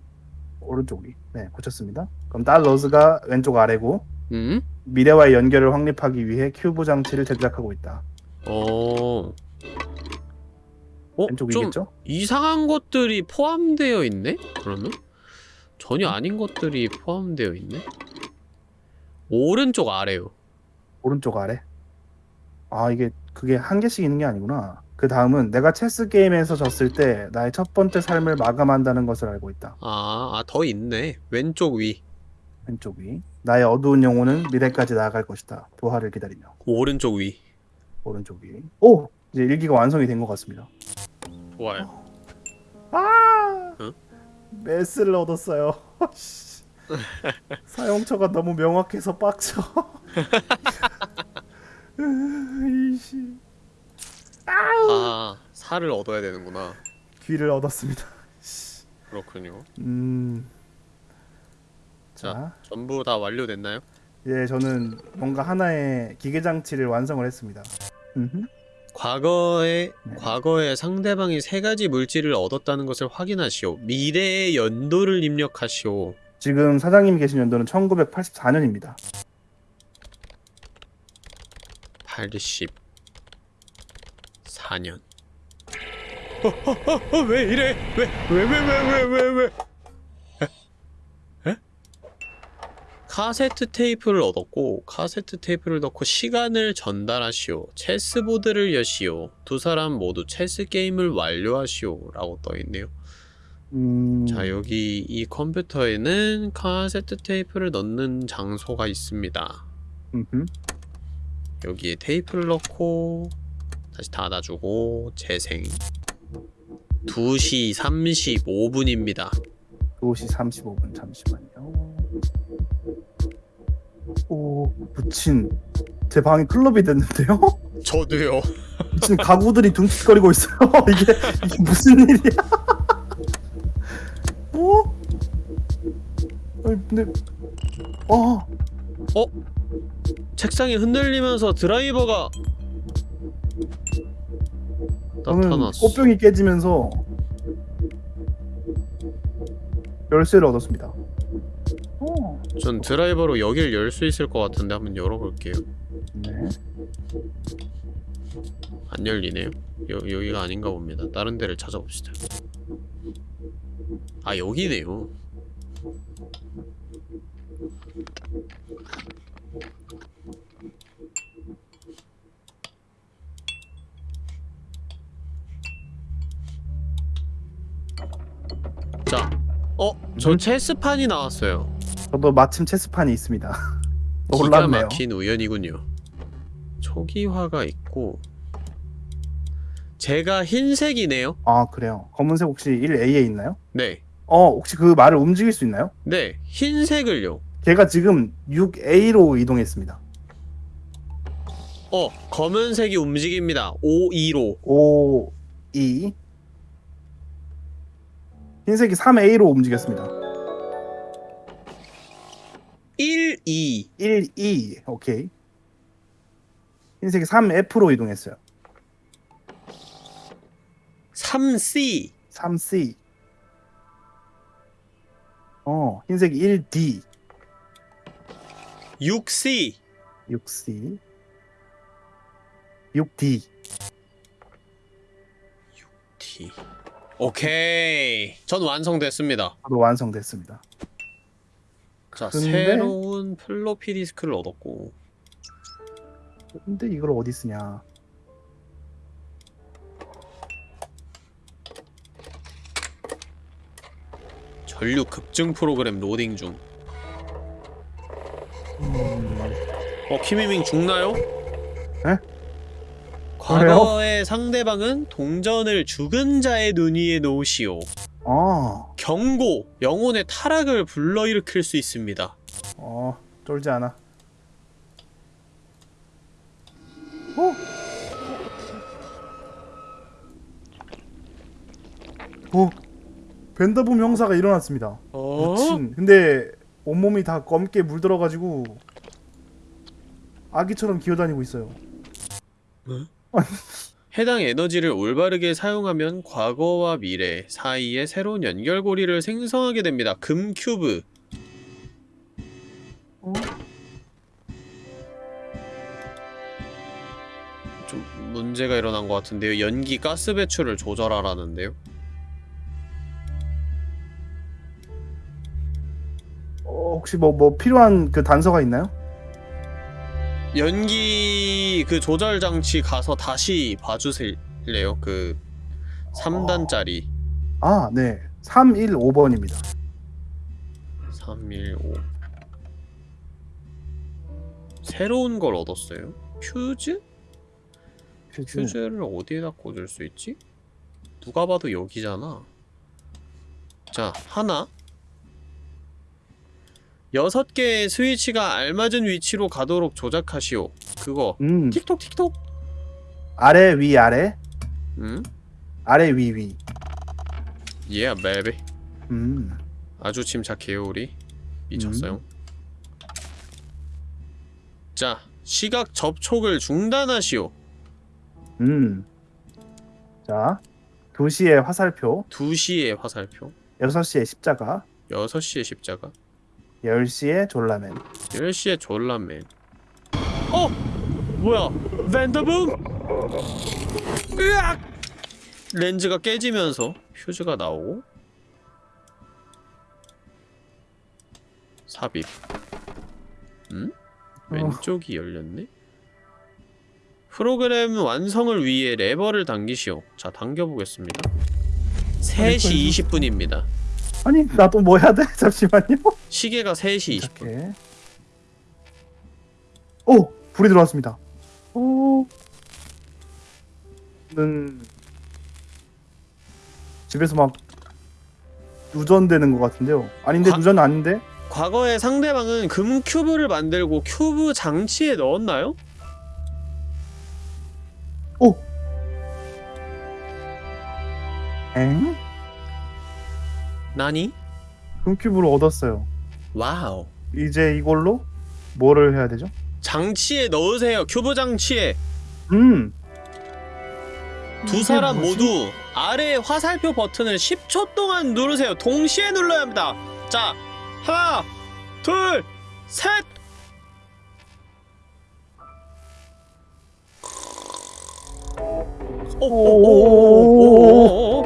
오른쪽 위. 네, 고쳤습니다. 그럼 딸 로즈가 왼쪽 아래고 음? 미래와의 연결을 확립하기 위해 큐브 장치를 제작하고 있다. 어. 어, 왼쪽 좀 위겠죠? 이상한 것들이 포함되어 있네? 그러면? 전혀 아닌 것들이 포함되어 있네? 오른쪽 아래요. 오른쪽 아래. 아 이게 그게 한 개씩 있는 게 아니구나. 그 다음은 내가 체스 게임에서 졌을 때 나의 첫 번째 삶을 마감한다는 것을 알고 있다. 아, 아, 더 있네. 왼쪽 위. 왼쪽 위. 나의 어두운 영혼은 미래까지 나아갈 것이다. 부활을 기다리며. 오른쪽 위. 오른쪽 위. 오! 이제 일기가 완성이 된 것 같습니다. 좋아요. 아! 응? 메스를 얻었어요. 씨. 사용처가 너무 명확해서 빡쳐. 이씨. 아, 살을 얻어야 되는구나. 귀를 얻었습니다. 그렇군요. 음. 자, 자, 전부 다 완료됐나요? 예, 저는 뭔가 하나의 기계 장치를 완성을 했습니다. 음흠. 과거에 네. 과거에 상대방이 세 가지 물질을 얻었다는 것을 확인하시오. 미래의 연도를 입력하시오. 지금 사장님이 계신 연도는 1984년입니다. 84년. 어, 어, 어, 어, 왜 이래? 왜, 왜, 왜, 왜, 왜, 왜, 왜? 에? 에? 카세트 테이프를 얻었고 카세트 테이프를 넣고 시간을 전달하시오. 체스보드를 여시오. 두 사람 모두 체스 게임을 완료하시오. 라고 떠있네요. 음. 자 여기 이 컴퓨터에는 카세트 테이프를 넣는 장소가 있습니다. 음흠. 여기에 테이프를 넣고 다시 닫아주고 재생 2시 35분입니다 2시 35분 잠시만요. 오, 미친. 제 방이 클럽이 됐는데요? 저도요 미친 가구들이 둥칫거리고 있어요. 이게, 이게 무슨 일이야? 어? 아니, 근데, 어, 책상이 흔들리면서 드라이버가 나타났어. 꽃병이 깨지면서 열쇠를 얻었습니다. 어, 전 드라이버로 여길 열 수 있을 것 같은데 한번 열어볼게요. 네. 안 열리네요. 여, 여기가 아닌가 봅니다. 다른 데를 찾아봅시다 아 여기네요 자, 어? 저 음? 체스판이 나왔어요 저도 마침 체스판이 있습니다. 기가 놀랍네요. 막힌 우연이군요. 초기화가 있고 제가 흰색이네요. 아, 그래요. 검은색 혹시 1A에 있나요? 네, 어, 혹시 그 말을 움직일 수 있나요? 네, 흰색을요. 제가 지금 6A로 이동했습니다. 어, 검은색이 움직입니다. 5, 2로. 5, 2. 흰색이 3A로 움직였습니다. 1, 2. 1, 2. 오케이. 흰색이 3F로 이동했어요. 3C. 3C. 어, 흰색이 1D. 6C. 6C. 6D. D. 오케이. 전 완성됐습니다. 저도 완성됐습니다. 자, 근데- 새로운 플로피 디스크를 얻었고. 근데 이걸 어디 쓰냐? 전류 급증 프로그램 로딩 중. 음, 어, 키미밍 죽나요? 에? 과거의 상대방은 동전을 죽은 자의 눈 위에 놓으시오. 어, 경고! 영혼의 타락을 불러일으킬 수 있습니다. 어, 쫄지 않아. 어? 어? 벤더붐 형사가 일어났습니다. 어? 미친. 근데 온몸이 다 검게 물들어가지고 아기처럼 기어다니고 있어요. 해당 에너지를 올바르게 사용하면 과거와 미래 사이에 새로운 연결고리를 생성하게 됩니다. 금 큐브. 어? 좀 문제가 일어난 것 같은데요. 연기 가스 배출을 조절하라는데요. 혹시 뭐 뭐 필요한 그 단서가 있나요? 연기 그 조절 장치 가서 다시 봐주실래요? 그 3단짜리 아, 네. 315번입니다. 315 새로운 걸 얻었어요? 퓨즈? 퓨즈. 퓨즈를 어디에다 꽂을 수 있지? 누가 봐도 여기잖아 자 하나 여섯 개의 스위치가 알맞은 위치로 가도록 조작하시오 그거 음. 틱톡 틱톡 아래 위 아래 응? 아래 위 위. 예 베이비 음. 아주 침착해요 우리 미쳤어요 자 시각 접촉을 중단하시오 음. 자. 2시에 화살표, 2시에 화살표 6시에 십자가, 6시에 십자가 10시에 졸라맨. 10시에 졸라맨 어! 뭐야 밴더붐! 으악! 렌즈가 깨지면서 퓨즈가 나오고 삽입 음? 왼쪽이 열렸네? 프로그램 완성을 위해 레버를 당기시오. 자, 당겨보겠습니다. 3시 20분입니다. 아니 나도 뭐 해야 돼? 잠시만요. 시계가 3시 20분. 이렇게. 오 불이 들어왔습니다. 오. 는 집에서 막 누전되는 것 같은데요. 아닌데 과- 누전 아닌데? 과거에 상대방은 금 큐브를 만들고 큐브 장치에 넣었나요? 오. 엥? なに? 금큐브를 얻었어요. wow. 이제 이걸로 뭐를 해야 되죠? 장치에 넣으세요. 큐브 장치에. 음. 두 이게 사람 뭐지? 모두 아래 화살표 버튼을 10초 동안 누르세요. 동시에 눌러야 합니다. 자, 하나, 둘, 셋. 오오오오오오오.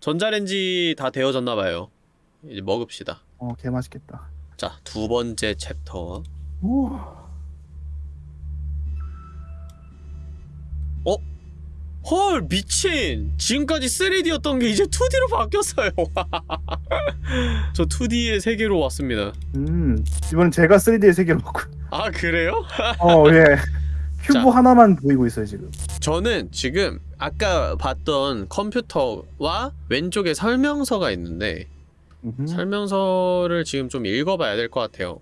전자레인지 다 데워졌나 봐요. 이제 먹읍시다. 어, 개 맛있겠다. 자, 두 번째 챕터. 오. 헐, 미친! 지금까지 3D였던 게 이제 2D로 바뀌었어요. 저 2D의 세계로 왔습니다. 음. 이번엔 제가 3D의 세계로 먹고. 아, 그래요? 어, 예. 큐브 자. 하나만 보이고 있어요, 지금. 저는 지금 아까 봤던 컴퓨터와 왼쪽에 설명서가 있는데 음흠. 설명서를 지금 좀 읽어봐야 될 것 같아요.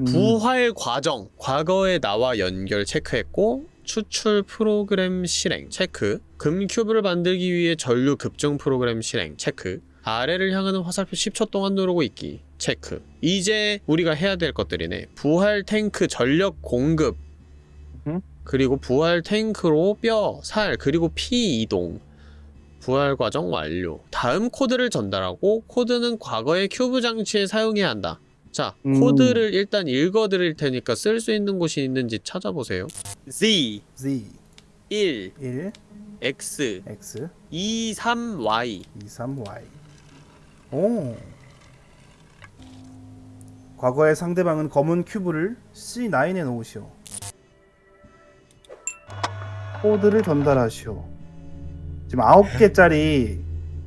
음. 부활 과정, 과거의 나와 연결 체크했고 추출 프로그램 실행 체크, 금 큐브를 만들기 위해 전류 급증 프로그램 실행 체크, 아래를 향하는 화살표 10초 동안 누르고 있기 체크. 이제 우리가 해야 될 것들이네. 부활 탱크 전력 공급, 음. 그리고 부활 탱크로 뼈, 살, 그리고 피 이동. 부활 과정 완료. 다음 코드를 전달하고 코드는 과거의 큐브 장치에 사용해야 한다. 자, 음. 코드를 일단 읽어드릴 테니까 쓸 수 있는 곳이 있는지 찾아보세요. Z Z 1 1 X X 2 3 Y 2 3 Y. 오. 과거의 상대방은 검은 큐브를 C9에 놓으시오. 코드를 전달하시오. 지금 9개짜리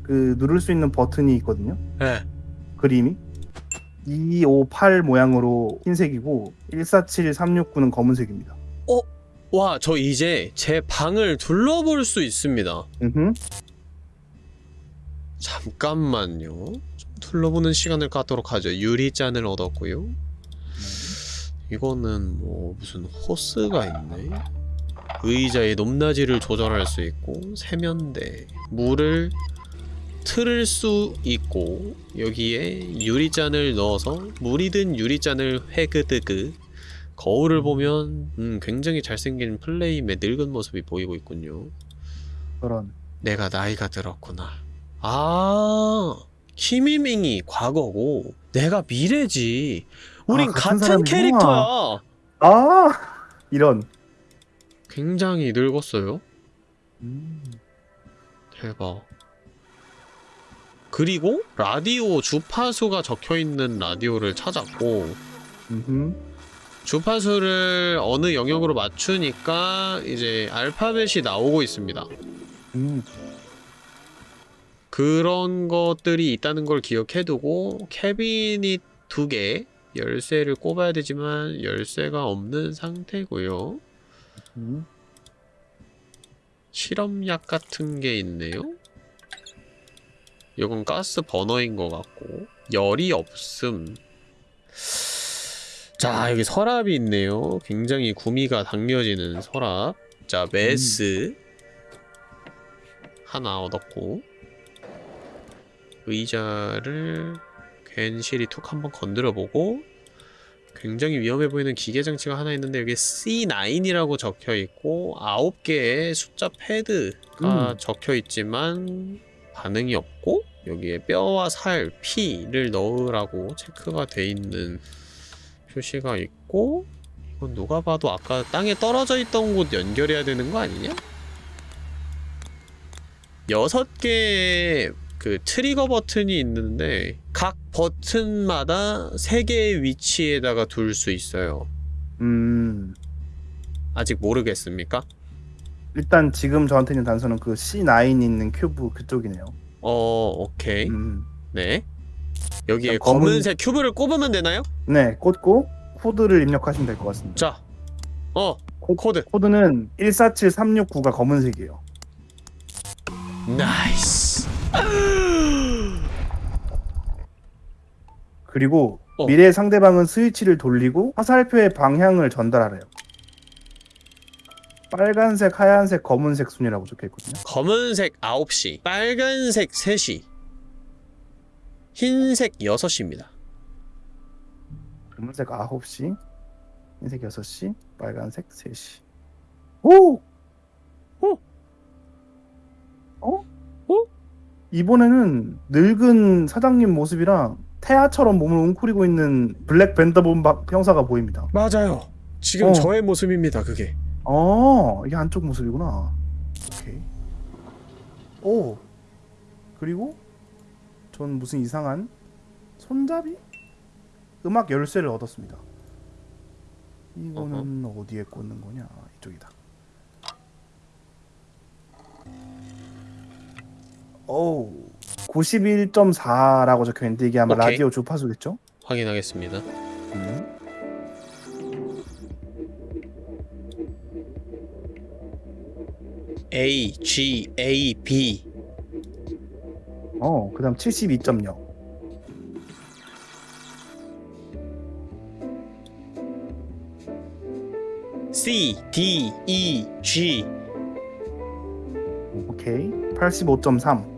그 누를 수 있는 버튼이 있거든요. 네. 그림이 2, 5, 8 모양으로 흰색이고 1, 4, 7, 3, 6, 9는 검은색입니다. 와, 저 이제 제 방을 둘러볼 수 있습니다. 음. 잠깐만요. 좀 둘러보는 시간을 갖도록 하죠. 유리잔을 얻었고요. 이거는 뭐 무슨 호스가 있네. 의자의 높낮이를 조절할 수 있고 세면대, 물을 틀을 수 있고 여기에 유리잔을 넣어서 물이 든 유리잔을 회그드그 거울을 보면 음, 굉장히 잘생긴 플레임의 늙은 모습이 보이고 있군요. 그런 내가 나이가 들었구나. 아, 키미밍이 과거고 내가 미래지. 우린 아, 같은 같은. 캐릭터야. 아 이런 굉장히 늙었어요. 음. 대박. 그리고 라디오 주파수가 적혀 있는 라디오를 찾았고 음흠. 주파수를 어느 영역으로 맞추니까 이제 알파벳이 나오고 있습니다. 음. 그런 것들이 있다는 걸 기억해두고 캐비닛 두 개 열쇠를 꼽아야 되지만 열쇠가 없는 상태고요. 음. 실험약 같은 게 있네요. 이건 가스 버너인 것 같고 열이 없음. 자 여기 서랍이 있네요. 굉장히 구미가 당겨지는 서랍. 자 메스 하나 얻었고 의자를 괜시리 툭 한번 건드려보고 굉장히 위험해 보이는 기계 장치가 하나 있는데 여기 C9이라고 적혀 있고 9개의 숫자 패드가 음. 적혀 있지만 반응이 없고 여기에 뼈와 살, 피를 넣으라고 체크가 돼 있는 표시가 있고 그건 누가 봐도 아까 땅에 떨어져 있던 곳 연결해야 되는 거 아니냐? 여섯 개의 그 트리거 버튼이 있는데 각 버튼마다 세 개의 위치에다가 둘 수 있어요. 음 아직 모르겠습니까? 일단 지금 저한테 있는 단서는 그 C9 있는 큐브 그쪽이네요. 어, 오케이. 음. 네. 여기에 검은- 검은색 큐브를 꼽으면 되나요? 네, 꽂고 코드를 입력하시면 될 것 같습니다. 자, 어, 코드. 코드는 147369가 검은색이에요. nice. 그리고 어. 미래 상대방은 스위치를 돌리고 화살표의 방향을 전달하래요. 빨간색, 하얀색, 검은색 순이라고 적혀 있거든요. 검은색 9시, 빨간색 3시, 흰색 6시입니다. 검은색 9시, 흰색 6시, 빨간색 3시. 오! 오! 어? 오? 이번에는 늙은 사장님 모습이랑 태아처럼 몸을 웅크리고 있는 블랙 밴더본 형사가 보입니다. 맞아요. 지금 어. 저의 모습입니다, 그게. 어, 이게 안쪽 모습이구나. 오케이. 오. 그리고 전 무슨 이상한 손잡이? 음악 열쇠를 얻었습니다. 이거는 어디에 꽂는 거냐? 이쪽이다. 오. 91.4라고 적혀 있는데 이게 아마 오케이. 라디오 주파수겠죠? 확인하겠습니다. 음. A, G, A, B. 어, 그 다음 72.0. C, D, E, G. 오케이. 85.3.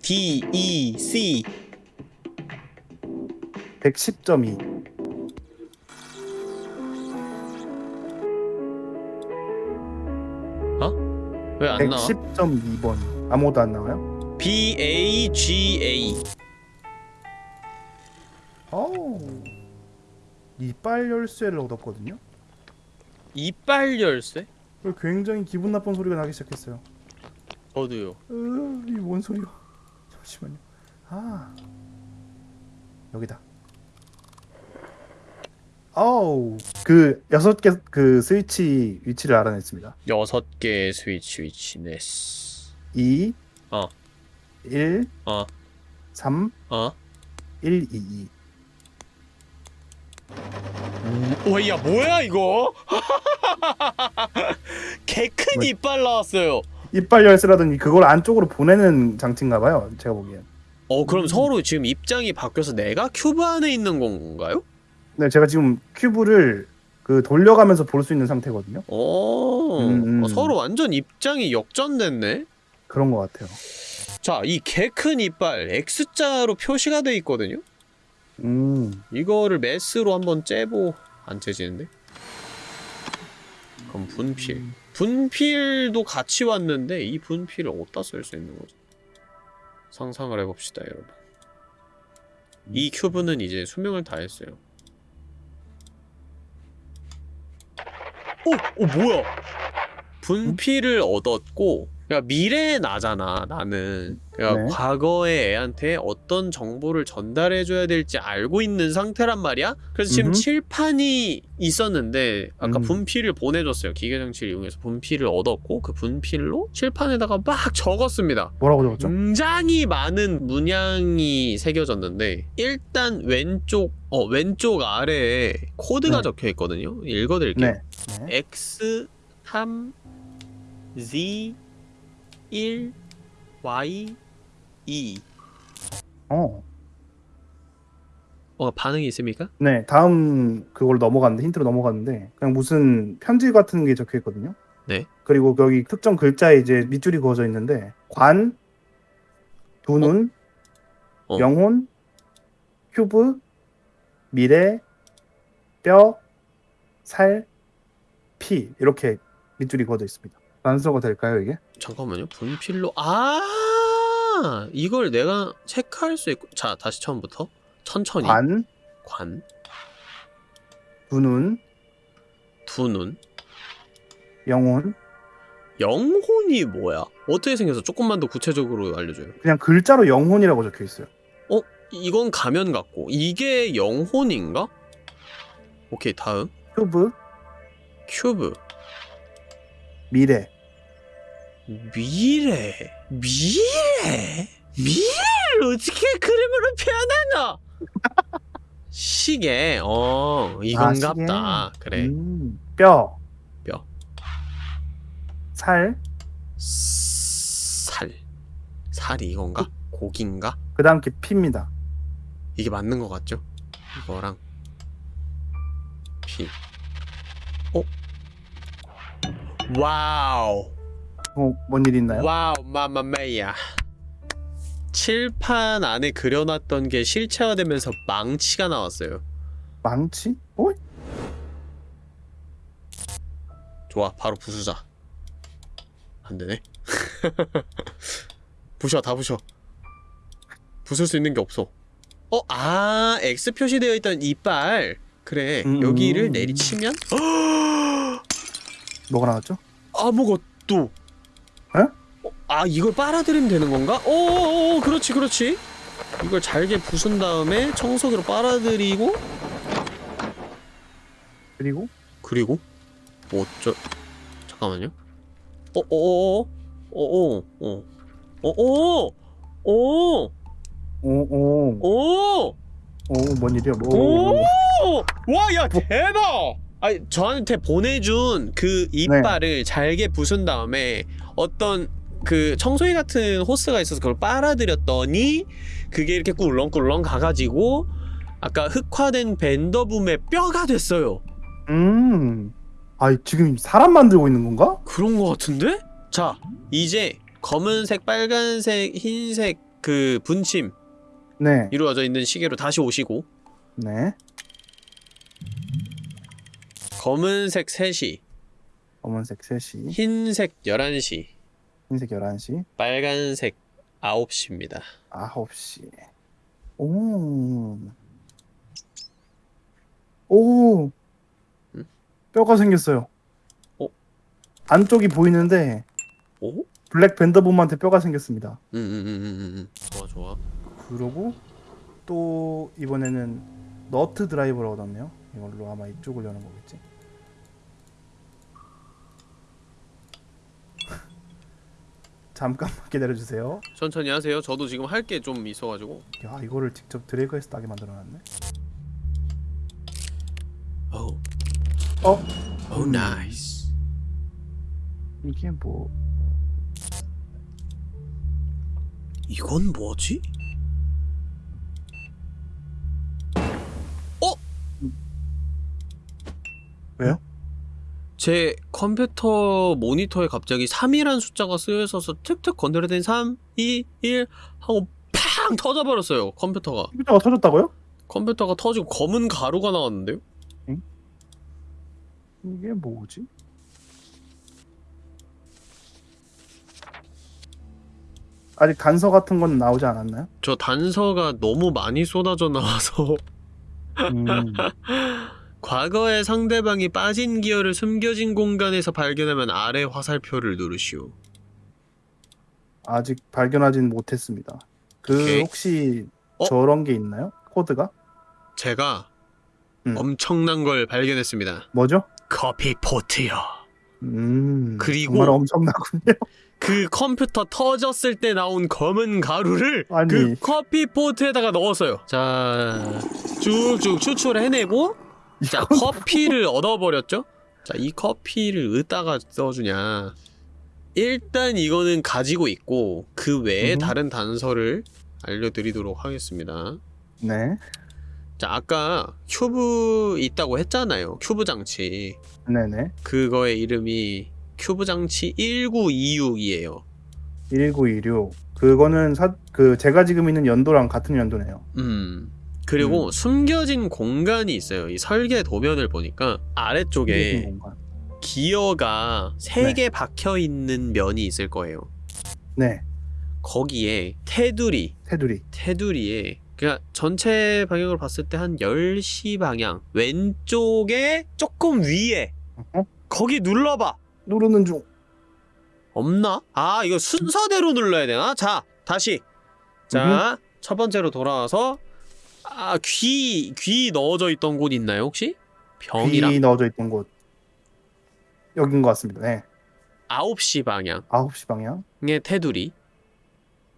D, E, C. 110.2. 왜안 나와? 110.2번. 아무것도 안 나와요? B, A, G, A. 어우. 이빨 열쇠를 얻었거든요. 이빨 열쇠? 굉장히 기분 나쁜 소리가 나기 시작했어요. 저도요. 으, 이뭔 소리야? 잠시만요. 아. 여기다. 어우. 그 여섯 개 그 스위치 위치를 알아냈습니다. 여섯 개의 스위치 위치 네스. 2 어. 1 어. 3 어? 1 2 2. 와, 야, 뭐야, 이거? 개큰 뭐- 이빨 나왔어요. 이빨 열쇠라든지 그걸 안쪽으로 보내는 장치인가 봐요. 제가 보기엔. 어, 그럼 서로 지금 입장이 바뀌어서 내가 큐브 안에 있는 건가요? 네, 제가 지금 큐브를 그 돌려가면서 볼 수 있는 상태거든요. 어, 음, 음. 어, 서로 완전 입장이 역전됐네? 그런 것 같아요. 자, 이 개 큰 이빨 X자로 표시가 돼 있거든요? 음, 이거를 메스로 한번 째보 안 째지는데? 그럼 분필 분필도 같이 왔는데 이 분필을 어디다 쓸 수 있는 거죠? 상상을 해봅시다 여러분 이 큐브는 이제 수명을 다했어요 오! 오 뭐야 분필을 얻었고 그러니까 미래의 나잖아 나는 그러니까 네. 과거의 애한테 어떤 정보를 전달해 줘야 될지 알고 있는 상태란 말이야 그래서 지금 음흠. 칠판이 있었는데 아까 음. 분필을 보내줬어요 기계장치를 이용해서 분필을 얻었고 그 분필로 칠판에다가 막 적었습니다 뭐라고 적었죠? 굉장히 많은 문양이 새겨졌는데 일단 왼쪽 어 왼쪽 아래에 코드가 네. 적혀 있거든요 읽어드릴게요 네. 네. X 3 Z 1 Y 2 어. 어 반응이 있습니까? 네, 다음 그걸 넘어갔는데 힌트로 넘어갔는데 그냥 무슨 편지 같은 게 적혀 있거든요. 네. 그리고 여기 특정 글자에 이제 밑줄이 그어져 있는데 관, 두 눈, 어. 영혼, 큐브, 미래, 뼈, 살, 피 이렇게 밑줄이 그어져 있습니다. 단서가 될까요 이게? 잠깐만요. 분필로. 아! 이걸 내가 체크할 수 있고. 자 다시 처음부터. 천천히. 관, 관, 두눈, 두눈 영혼. 영혼이 뭐야? 어떻게 생겨서 조금만 더 구체적으로 알려줘요. 그냥 글자로 영혼이라고 적혀 있어요. 어? 이건 가면 같고. 이게 영혼인가? 오케이 다음. 큐브, 큐브. 미래. 미래 미래 미래를 어떻게 그림으로 표현하나? 시계 어 아, 이건갑다 그래 음, 뼈. 뼈. 살. 살 살이 이건가? 고기인가? 그 다음 게 피입니다. 이게 맞는 것 같죠? 이거랑 피 어? wow 어, 뭔일 있나요? wow mamma mia 칠판 안에 그려놨던 게 실체화되면서 망치가 나왔어요 망치? 어? 좋아 바로 부수자 안되네 부셔 다 부셔 부술 수 있는 게 없어 어? 아 X 표시되어 있던 이빨 그래 음. 여기를 내리치면 뭐가 나왔죠? 아무것도 에? 어, 아 이걸 빨아들이면 되는 건가? 오오오 그렇지 그렇지 이걸 잘게 부순 다음에 청소기로 빨아들이고 그리고? 그리고? 어쩌... 잠깐만요 어어어어 어어어 어어어 어어어 오오오 오뭔 일이야 뭐 오와야 대박 아니 저한테 보내준 그 이빨을 잘게 부순 다음에 어떤 그 청소기 같은 호스가 있어서 그걸 빨아들였더니 그게 이렇게 꿀렁꿀렁 가가지고 아까 흑화된 벤더붐의 뼈가 됐어요. 음. 아, 지금 사람 만들고 있는 건가? 그런 거 같은데? 자 이제 검은색, 빨간색, 흰색 그 분침 네. 이루어져 있는 시계로 다시 오시고 네. 검은색 3시, 검은색 3시, 흰색 11시, 흰색 11시, 빨간색 9시입니다. 9시. 오. 오. 응? 뼈가 생겼어요. 어? 안쪽이 보이는데 오? 블랙 밴더붐한테 뼈가 생겼습니다. 응응응응응 좋아 좋아. 그러고 또 이번에는 너트 드라이버를 얻었네요. 이걸로 아마 이쪽을 여는 거겠지. 잠깐만 기다려 주세요. 천천히 하세요. 저도 지금 할 게 좀 있어가지고. 야 이거를 직접 드래그해서 따게 만들어놨네. 오, 어? 오 nice. 이게 뭐? 이건 뭐지? 어? 왜요? 제 컴퓨터 모니터에 갑자기 3이란 숫자가 쓰여 있어서 툭툭 건드려댄 3, 2, 1 하고 팡 터져버렸어요 컴퓨터가 컴퓨터가 터졌다고요? 컴퓨터가 터지고 검은 가루가 나왔는데요? 이게 뭐지? 아직 단서 같은 건 나오지 않았나요? 저 단서가 너무 많이 쏟아져 나와서 음, 과거에 상대방이 빠진 기어를 숨겨진 공간에서 발견하면 아래 화살표를 누르시오. 아직 발견하진 못했습니다. 그 오케이. 혹시 어? 저런 게 있나요? 코드가? 제가 음. 엄청난 걸 발견했습니다. 뭐죠? 커피 포트요. 음, 그리고- 정말 엄청나군요. 그 컴퓨터 터졌을 때 나온 검은 가루를 아니. 그 커피 포트에다가 넣었어요. 자, 쭉쭉 추출해내고 자, 커피를 얻어버렸죠? 자, 이 커피를 어디다가 써주냐. 일단 이거는 가지고 있고 그 외에 음. 다른 단서를 알려드리도록 하겠습니다. 네, 자, 아까 큐브 있다고 했잖아요. 큐브 장치. 네네. 그거의 이름이 큐브 장치 1926이에요. 1926. 그거는 사, 그 제가 지금 있는 연도랑 같은 연도네요. 음. 그리고 음. 숨겨진 공간이 있어요. 이 설계 도면을 보니까 아래쪽에. 기어가 세 네. 개 박혀 있는 면이 있을 거예요. 네. 거기에 테두리 테두리. 테두리에 그냥 전체 방향으로 봤을 때 한 10시 방향 왼쪽에 조금 위에 어? 거기 눌러봐 누르는 중. 없나? 아 이거 순서대로 눌러야 되나? 자 다시 자첫 번째로 돌아와서 아 귀 귀 넣어져 있던 곳 있나요 혹시? 병이랑 귀 넣어져 있던 곳. 여긴 것 같습니다. 네. 9시 방향의 9시 방향. 테두리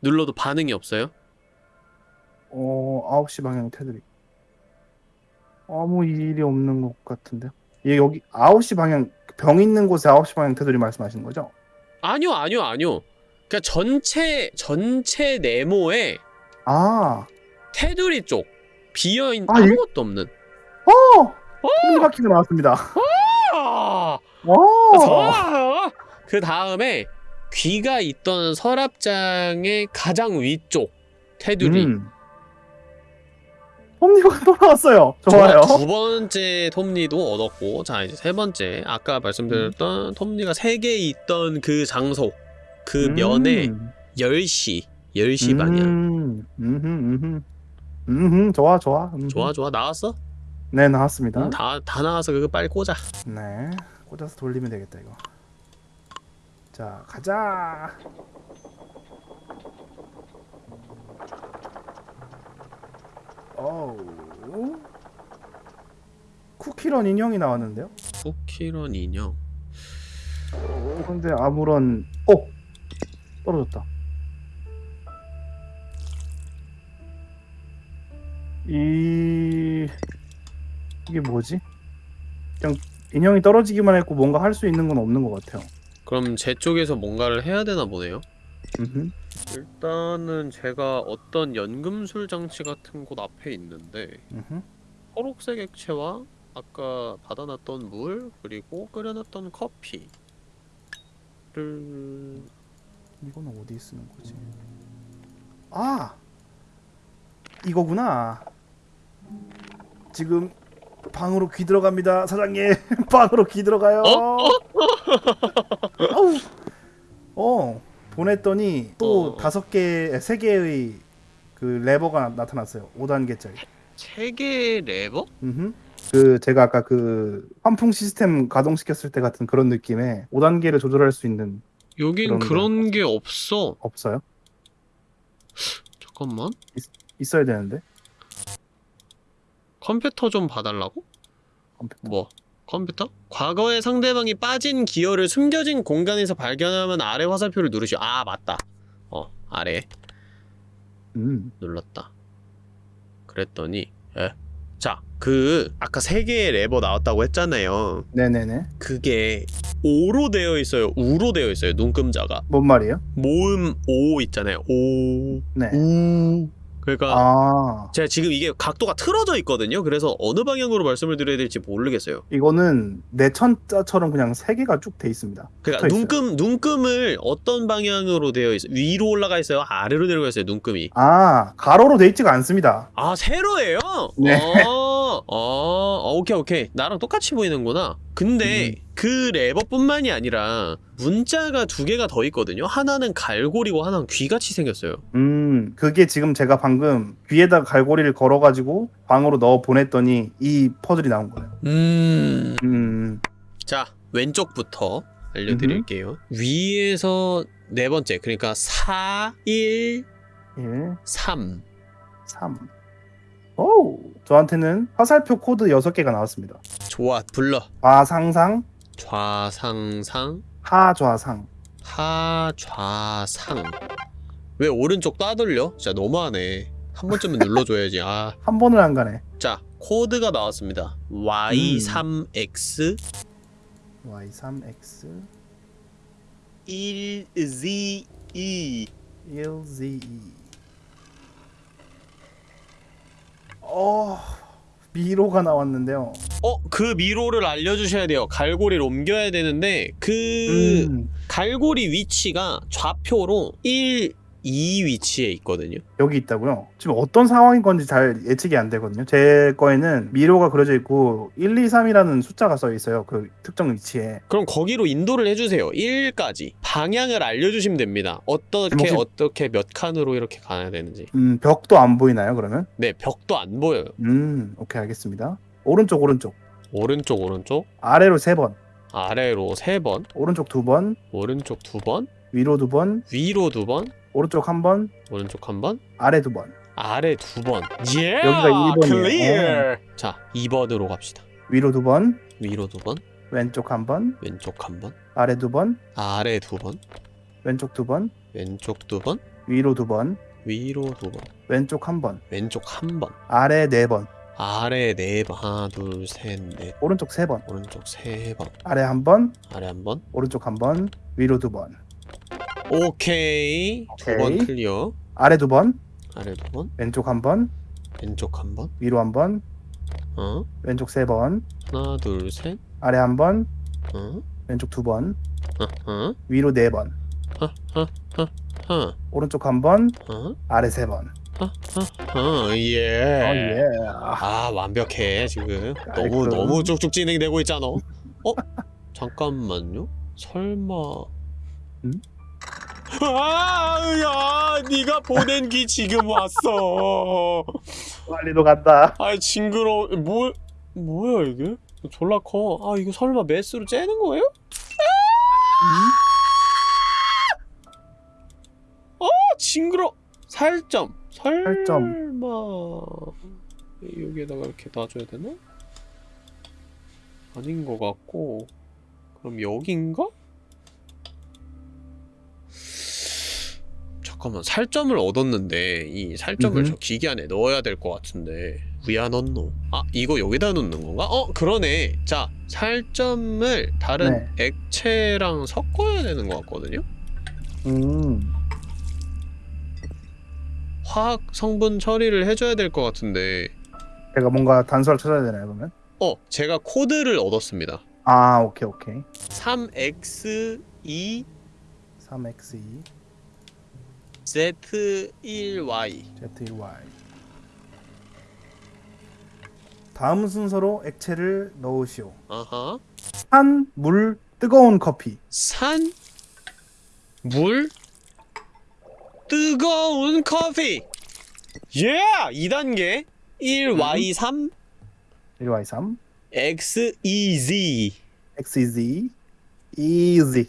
눌러도 반응이 없어요? 어, 9시 방향 테두리. 아무 일이 없는 것 같은데요. 얘 여기 9시 방향 병 있는 곳에 9시 방향 테두리 말씀하시는 거죠? 아니요 아니요 아니요 그러니까 전체 전체 네모에 아, 테두리 쪽 비어있는 아, 이- 아무것도 없는 어! 톱니바퀴가 나왔습니다. 아, 어! 좋아요. 그 다음에 귀가 있던 서랍장의 가장 위쪽 테두리. 음. 톱니바퀴 돌아왔어요. 좋아요. 좋아, 두 번째 톱니도 얻었고, 자 이제 세 번째 아까 말씀드렸던 톱니가 세 개 있던 그 장소, 그 면에 음. 10시, 10시 방향. 음, 음흠, 음흠. 음흠, 좋아, 좋아. 음흠. 좋아 좋아 나왔어? 네, 나왔습니다. 음, 다, 다 나와서 그거 빨리 꽂아. 네, 꽂아서 돌리면 되겠다 이거. 자, 가자. 어우. 쿠키런 인형이 나왔는데요? 쿠키런 인형. 어, 근데 아무런 어 떨어졌다. 이게 뭐지? 그냥 인형이 떨어지기만 했고 뭔가 할 수 있는 건 없는 것 같아요. 그럼 제 쪽에서 뭔가를 해야 되나 보네요. 음흠. 일단은 제가 어떤 연금술 장치 같은 곳 앞에 있는데 음흠. 초록색 액체와 아까 받아놨던 물 그리고 끓여놨던 커피를 이거는 어디 쓰는 거지? 아 이거구나. 지금 방으로 귀 들어갑니다, 사장님. 방으로 귀 들어가요. 아우. 어 보냈더니 또 어. 다섯 개, 세 개의 그 레버가 나 타났어요. 5단계짜리. 체계 레버? 음. 그 제가 아까 그 환풍 시스템 가동시켰을 때 같은 그런 느낌의 5단계를 조절할 수 있는 여긴 그런데. 그런 게 없어. 없어요? 잠깐만. 있어야 되는데. 컴퓨터 좀 봐달라고? 컴퓨터. 뭐? 컴퓨터? 과거에 상대방이 빠진 기어를 숨겨진 공간에서 발견하면 아래 화살표를 누르시오. 아 맞다. 어 아래 음. 눌렀다. 그랬더니 에? 자, 그 아까 세 개의 레버 나왔다고 했잖아요. 네네네. 그게 오로 되어 있어요. 우로 되어 있어요. 눈금자가 뭔 말이에요? 모음 오 있잖아요. 오, 네. 우. 그러니까 아 제가 지금 이게 각도가 틀어져 있거든요. 그래서 어느 방향으로 말씀을 드려야 될지 모르겠어요. 이거는 내 천자처럼 그냥 세 개가 쭉 돼 있습니다. 그러니까. 눈금 눈금을 어떤 방향으로 되어 있어요? 위로 올라가 있어요? 아래로 내려가 있어요? 눈금이. 아 가로로 돼 있지가 않습니다. 아 세로예요? 네. 어, 어, 오케이 오케이 나랑 똑같이 보이는구나. 근데 음. 그 레버뿐만이 아니라 문자가 두 개가 더 있거든요. 하나는 갈고리고 하나는 귀같이 생겼어요. 음 그게 지금 제가 방금 귀에다 갈고리를 걸어가지고 방으로 넣어 보냈더니 이 퍼즐이 나온 거예요. 음. 음자 왼쪽부터 알려드릴게요. 위에서 네 번째 그러니까 4, 1, 1, 3. 3. 오 저한테는 화살표 코드 6개가 나왔습니다. 좋아 불러. 좌상상, 좌상상 하좌상. 하좌상 왜 오른쪽 따돌려? 진짜 너무하네 한 번쯤은 눌러줘야지 아. 한 번을 안 가네. 자 코드가 나왔습니다 Y3X Y3X 1ZE 1ZE. 어 미로가 나왔는데요. 어? 그 미로를 알려주셔야 돼요 갈고리를 옮겨야 되는데 그 음, 갈고리 위치가 좌표로 1, 이 위치에 있거든요. 여기 있다고요? 지금 어떤 상황인 건지 잘 예측이 안 되거든요. 제 거에는 미로가 그려져 있고 1, 2, 3이라는 숫자가 써 있어요. 그 특정 위치에. 그럼 거기로 인도를 해주세요. 1까지 방향을 알려주시면 됩니다. 어떻게 혹시- 어떻게 몇 칸으로 이렇게 가야 되는지. 음, 벽도 안 보이나요, 그러면? 네, 벽도 안 보여요. 음, 오케이, 알겠습니다. 오른쪽, 오른쪽. 오른쪽 오른쪽 아래로 세 번. 아래로 세 번, 오른쪽 두 번. 오른쪽 두 번, 위로 두 번. 위로 두 번, 오른쪽 한 번. 오른쪽 한 번, 아래 두 번. 아래 두 번. 예! 여기가 1번이에요. clear. 자, 2번으로 갑시다. 위로 두 번. 위로 두 번, 왼쪽 한 번. 왼쪽 한 번, 아래 두 번. 아래 두 번, 왼쪽 두 번. 왼쪽 두 번, 위로 두 번. 위로 두 번, 왼쪽 한 번. 왼쪽 한 번, 아래 네 번. 아래 네 번, 하나, 둘, 셋, 넷, 오른쪽 세 번. 오른쪽 세 번, 아래 한 번. 아래 한 번. 오른쪽 한 번. 위로 두 번. 오케이. 두 번 오케이. 클리어. 아래 두 번. 아래 두 번, 왼쪽 한 번. 왼쪽 한 번. 위로 한 번. 어? 왼쪽 세 번. 하나, 둘, 셋. 아래 한 번. 어? 왼쪽 두 번. 어? 어? 위로 네 번. 어? 어? 어? 오른쪽 한 번. 어? 아래 세 번. 어? 어? 예. 어, 예. 아 완벽해 지금 너무. 너무 쭉쭉 진행되고 있잖아. 어? 잠깐만요. 설마? 응? 아야, 네가 보낸 기 지금 왔어. 빨리도 간다. 아 징그러. 뭐 뭐야 이게? 졸라 커. 아 이거 설마 메스로 째는 거예요? 아 징그러. 살점. 설마 여기에다가 이렇게 놔줘야 되나? 아닌 것 같고 그럼 여긴가? 잠깐만 살점을 얻었는데 이 살점을 음흠. 저 기계 안에 넣어야 될 것 같은데 왜 안 넣노? 아 이거 여기다 넣는 건가? 어 그러네 자 살점을 다른 액체랑 섞어야 되는 것 같거든요? 음. 화학 성분 처리를 해줘야 될 것 같은데 제가 뭔가 단서를 찾아야 되나요, 그러면? 어 제가 코드를 얻었습니다 아, 오케이, 오케이. 3x2 3x2 z1y z1y 다음 순서로 액체를 넣으시오. 아하 산, 물, 뜨거운 커피. 산, 물, 뜨거운 커피. 예! 2단계. 1y3 1y3 xez xz easy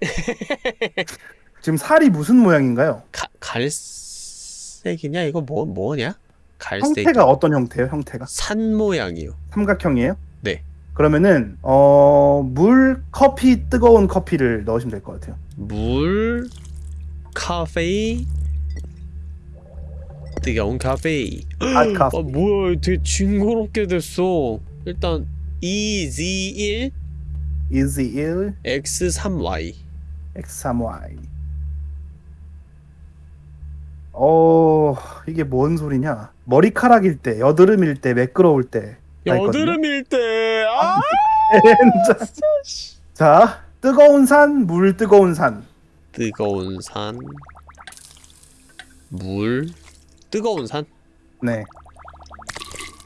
지금 살이 무슨 모양인가요? 가, 갈색이냐 이거 뭐 뭐냐? 갈색 형태가 어떤 형태예요? 형태가 산 모양이요 삼각형이에요? 네. 그러면은 어, 물, 커피, 뜨거운 커피를 넣으시면 될 것 같아요. 물, 카페, 뜨거운 카페. 아, 카페. 아 뭐야, 되게 징그럽게 됐어. 일단 EZ1, easy 1, X3Y. x3y. 어, 이게 뭔 소리냐? 머리카락일 때, 여드름일 때, 매끄러울 때. 다 있거든요. 여드름일 때, 아, 자, 뜨거운 산, 물 뜨거운 산. 뜨거운 산, 물, 뜨거운 산. 네.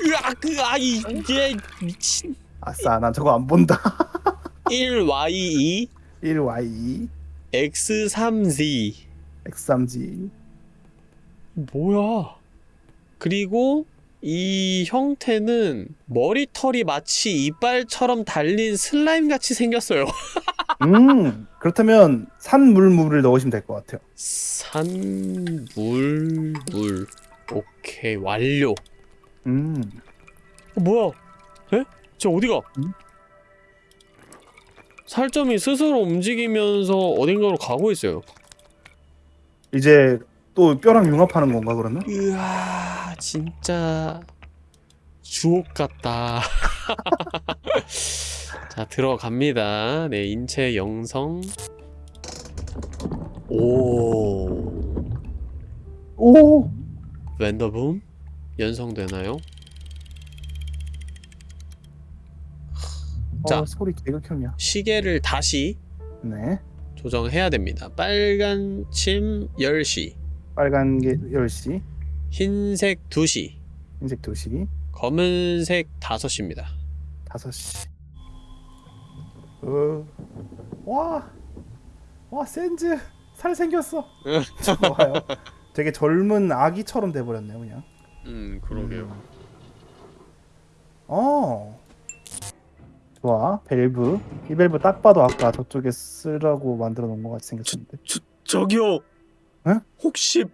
으악, 아 이게 미친. 아싸, 난 저거 안 본다. 1Y2, 1y, X3Z. x3g. 뭐야? 그리고 이 형태는 머리털이 마치 이빨처럼 달린 슬라임 같이 생겼어요. 음, 그렇다면 산, 물, 물을 넣으시면 될 것 같아요. 산, 물, 물. 오케이, 완료. 음, 어, 뭐야? 에? 저 어디가? 음? 살점이 스스로 움직이면서 어딘가로 가고 있어요. 이제 또 뼈랑 융합하는 건가 그러면? 으아, 진짜 주옥 같다. 자, 들어갑니다. 네, 인체 영성. 오, 오, 웬더붐 연성되나요? 자. 어, 소리 개극혐이야. 시계를 다시 네, 조정해야 됩니다. 빨간 침 10시, 빨간 게 10시, 흰색 2시, 흰색 2시, 검은색 5시입니다. 5시. 어. 와. 와, 센즈. 살 생겼어. 좋아요. 되게 젊은 아기처럼 돼 버렸네요, 그냥. 음, 그러게요. 어. 좋아. 밸브. 이 밸브 딱 봐도 아까 저쪽에 쓰라고 만들어 놓은 것 같이 생겼는데. 저, 저기요. 응? 혹시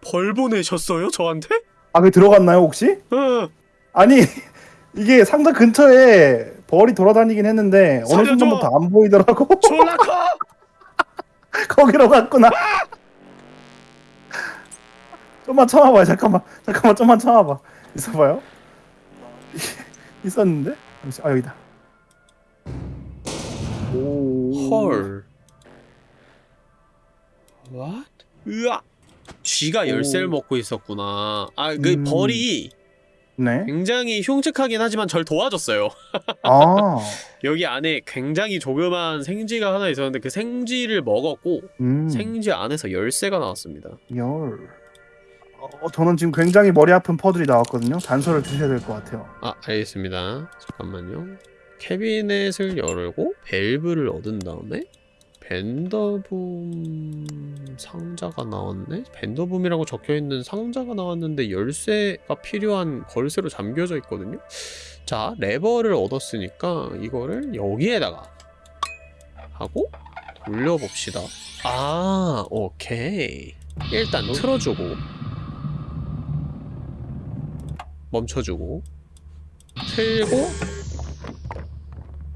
벌 보내셨어요, 저한테? 아, 그게 들어갔나요, 혹시? 어, 아니, 이게 상자 근처에 벌이 돌아다니긴 했는데 어느 살려줘! 순간부터 안 보이더라고. 졸라 커! 거기로 갔구나. 좀만 참아봐요. 잠깐만. 잠깐만. 좀만 참아봐. 있어봐요. 있었는데? 잠시. 아 여기다. 오. 헐. What? 으아. 쥐가 열쇠를 오. 먹고 있었구나. 아, 그 음. 벌이 네. 굉장히 흉측하긴 하지만 절 도와줬어요. 아. 여기 안에 굉장히 조그만 생쥐가 하나 있었는데 그 생쥐를 먹었고 음. 생쥐 안에서 열쇠가 나왔습니다. 열. 어, 저는 지금 굉장히 머리 아픈 퍼즐이 나왔거든요. 단서를 주셔야 될 것 같아요. 아, 알겠습니다. 잠깐만요. 캐비넷을 열고 밸브를 얻은 다음에 벤더붐 상자가 나왔네? 벤더붐이라고 적혀있는 상자가 나왔는데 열쇠가 필요한 걸쇠로 잠겨져 있거든요? 자, 레버를 얻었으니까 이거를 여기에다가 하고 돌려봅시다. 아, 오케이. 일단 틀어주고 멈춰주고 틀고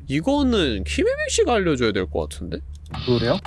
이거는 키메미 씨가 알려줘야 될 것 같은데? 그래요?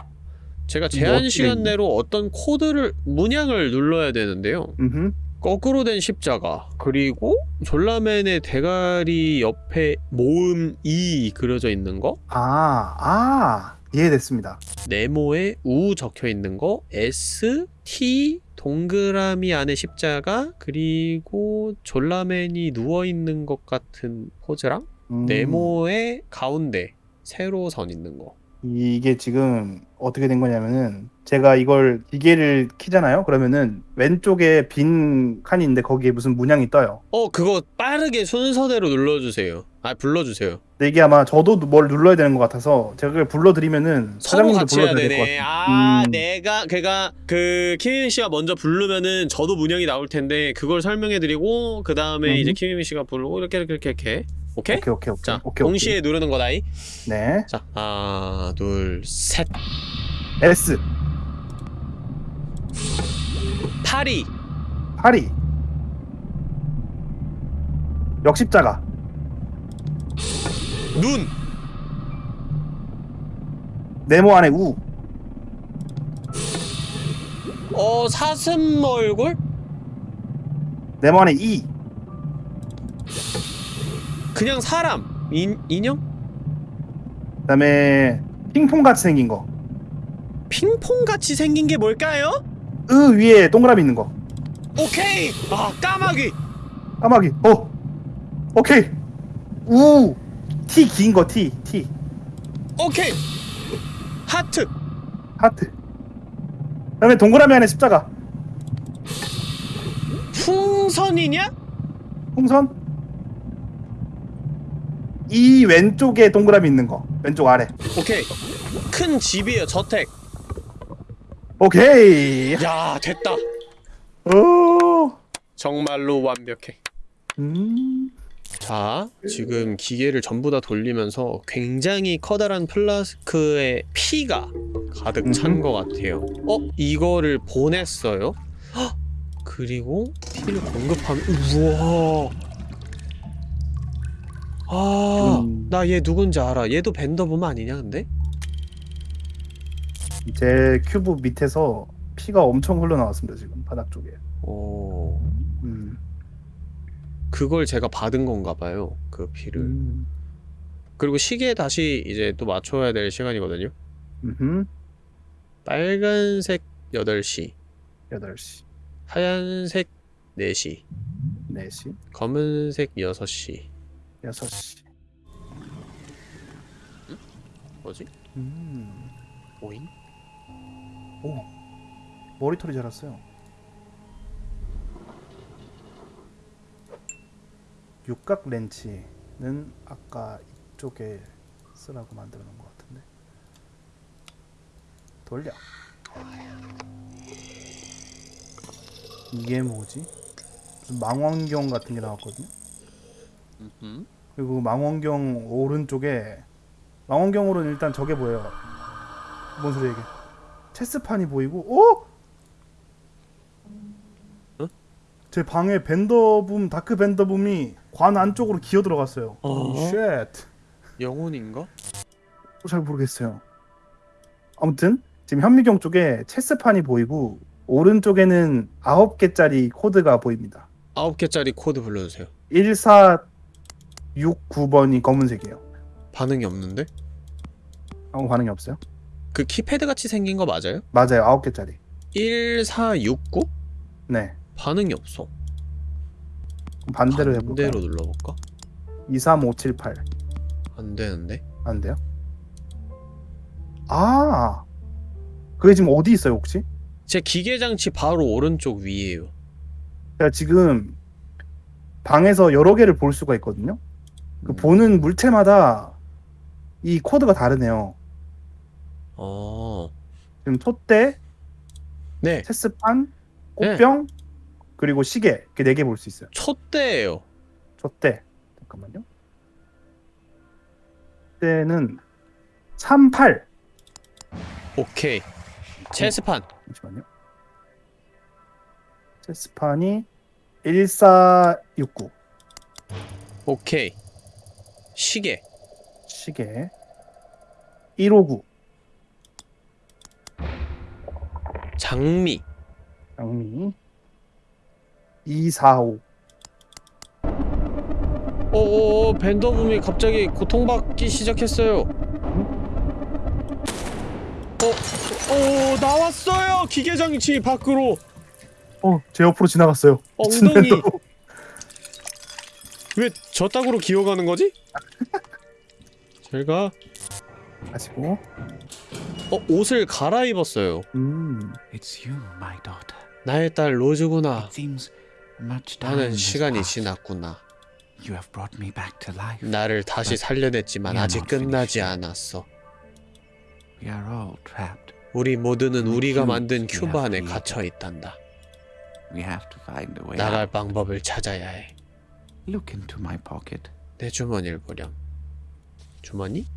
제가 뭐 제한 시간? 내로 어떤 코드를 문양을 눌러야 되는데요. 음. 거꾸로 된 십자가 그리고 졸라맨의 대가리 옆에 모음 E 그려져 있는 거 아, 아. 이해됐습니다. 네모에 우 적혀 있는 거 S T 동그라미 안에 십자가 그리고 졸라맨이 누워 있는 것 같은 포즈랑 음. 네모의 가운데 세로선 있는 거. 이게 지금 어떻게 된 거냐면은 제가 이걸 기계를 키잖아요. 그러면은 왼쪽에 빈 칸이 있는데 거기에 무슨 문양이 떠요. 어 그거 빠르게 순서대로 눌러주세요. 아 불러주세요. 근데 이게 아마 저도 뭘 눌러야 되는 것 같아서 제가 그걸 불러드리면은 서로 사장님도 같이 해야 불러드려야 될것 되네. 같아요. 아 음. 내가 걔가 그 키미미 씨가 먼저 부르면은 저도 문양이 나올 텐데 그걸 설명해드리고 그 다음에 음. 이제 키미미 씨가 부르고 이렇게 이렇게 이렇게 이렇게. 오케이? 오케이 오케이 오케이. 자 오케이, 동시에 누르는 거다이. 오케이. 네. 자 하나 둘 셋. S 파리. 파리 역십자가 눈. 네모 안에 우 어 사슴 얼굴? 네모 안에 이 그냥 사람. 인 인형? 그다음에 핑퐁 같이 생긴 거. 핑퐁 같이 생긴 게 뭘까요? 으 위에 동그라미 있는 거. 오케이. 아 까마귀. 까마귀. 어. 오케이. 우. T 긴거 T T 오케이. 하트. 하트. 그다음에 동그라미 안에 십자가. 풍선이냐? 풍선. 이 왼쪽에 동그라미 있는 거. 왼쪽 아래. 오케이. 큰 집이에요. 저택. 오케이. 야 됐다. 오. 정말로 완벽해. 음. 자, 지금 기계를 전부 다 돌리면서 굉장히 커다란 플라스크에 피가 가득 찬 음흠. 것 같아요. 어? 이거를 보냈어요? 헉! 그리고 피를 공급하면 우와. 아, 음. 나얘 누군지 알아. 얘도 벤더범 아니냐, 근데? 제 큐브 밑에서 피가 엄청 흘러나왔습니다 지금 바닥 쪽에. 어, 음. 그걸 제가 받은 건가 봐요. 그 피를. 음. 그리고 시계에 다시 이제 또 맞춰야 될 시간이거든요. 음. 빨간색 8시, 8시, 하얀색 4시, 4시, 검은색 6시. 6시. 뭐지? 음. 오잉? 오 머리털이 자랐어요. 육각 렌치는 아까 이쪽에 쓰라고 만들어 놓은 것 같은데 돌려 이게 뭐지? 무슨 망원경 같은 게 나왔거든요. 음. 그리고 망원경 오른쪽에 망원경으로는 일단 저게 보여요. 뭔 소리야 이게? 체스판이 보이고, 어? 어? 제 방에 벤더붐 Dark 벤더붐이 관 안쪽으로 기어 들어갔어요. 어? shit. 영혼인가? 잘 모르겠어요. 아무튼 지금 현미경 쪽에 체스판이 보이고 오른쪽에는 9개짜리 코드가 보입니다. 아홉 개짜리 코드 불러주세요. 1469번이 검은색이에요. 반응이 없는데? 아무 반응이 없어요? 그 키패드 같이 생긴 거 맞아요? 맞아요. 9개짜리. 1469? 네. 반응이 없어. 반대로 해볼까요? 반대로 눌러볼까? 23578. 안 되는데? 안 돼요? 아, 그게 지금 어디 있어요 혹시? 제 기계 장치 바로 오른쪽 위에요. 제가 지금 방에서 여러 개를 볼 수가 있거든요. 그 음. 보는 물체마다 이 코드가 다르네요. 어. 지금 촛대, 네. 체스판, 꽃병, 그리고 시계 이렇게 네 개 볼 수 있어요. 촛대예요. 촛대 잠깐만요. 촛대는 38 오케이. 체스판. 잠시만요. 체스판이 1469 오케이. 시계. 시계 159 장미. 장미 245 오오오 벤더붐이 갑자기 고통받기 시작했어요. 어, 오 나왔어요 기계 장치 밖으로 어, 제 옆으로 지나갔어요. 미친 엉덩이. 왜 저 땅으로 기어가는 거지? 제가 가시고 어 옷을 갈아입었어요. 음. It's you, my daughter. 나의 딸 로즈구나. 나는 시간이. 지났구나. You have brought me back to life. 나를 다시 살려냈지만 아직 끝나지 않았어. We are all trapped. 우리 모두는 우리가 만든 큐 큐브 안에. 갇혀 있단다. We have to find a way 나갈. 방법을 찾아야 해. Look into my pocket. 내 주머니를 보렴. 주머니?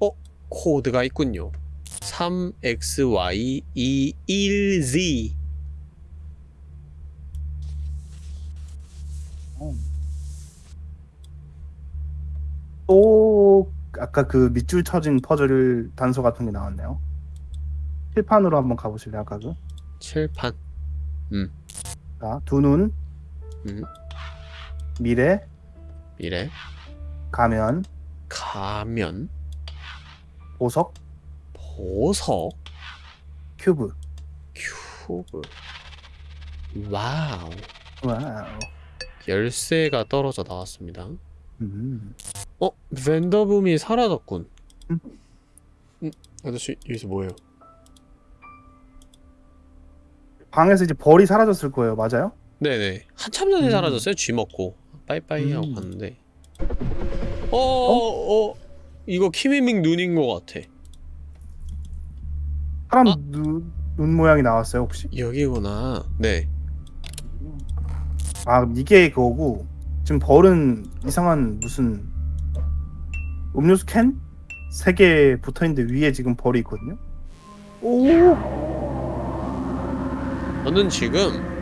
어? 코드가 있군요. 3XY21Z 또 아까 그 밑줄 쳐진 퍼즐 단서 같은 게 나왔네요. 칠판으로 한번 가보실래요? 아까 그. 칠판. 자, 두 눈, 음, 미래, 미래. 가면, 가면. 보석, 보석. 큐브. 큐브. 와우. 와우. 열쇠가 떨어져 나왔습니다. 음. 어? 벤더붐이 사라졌군. 음. 음, 아저씨 여기서 뭐예요? 방에서 이제 벌이 사라졌을 거예요. 맞아요? 네네. 한참 전에 음. 사라졌어요. 쥐 먹고. 빠이빠이 하고 음. 갔는데. 어, 어, 어, 이거 키미밍 눈인 것 같아. 사람 아. 눈, 눈 모양이 나왔어요, 혹시? 여기구나. 네. 아, 이게 그거고. 지금 벌은 이상한 무슨 음료수 캔? 세 개 붙어 있는데 위에 지금 벌이 있거든요. 오! 저는 지금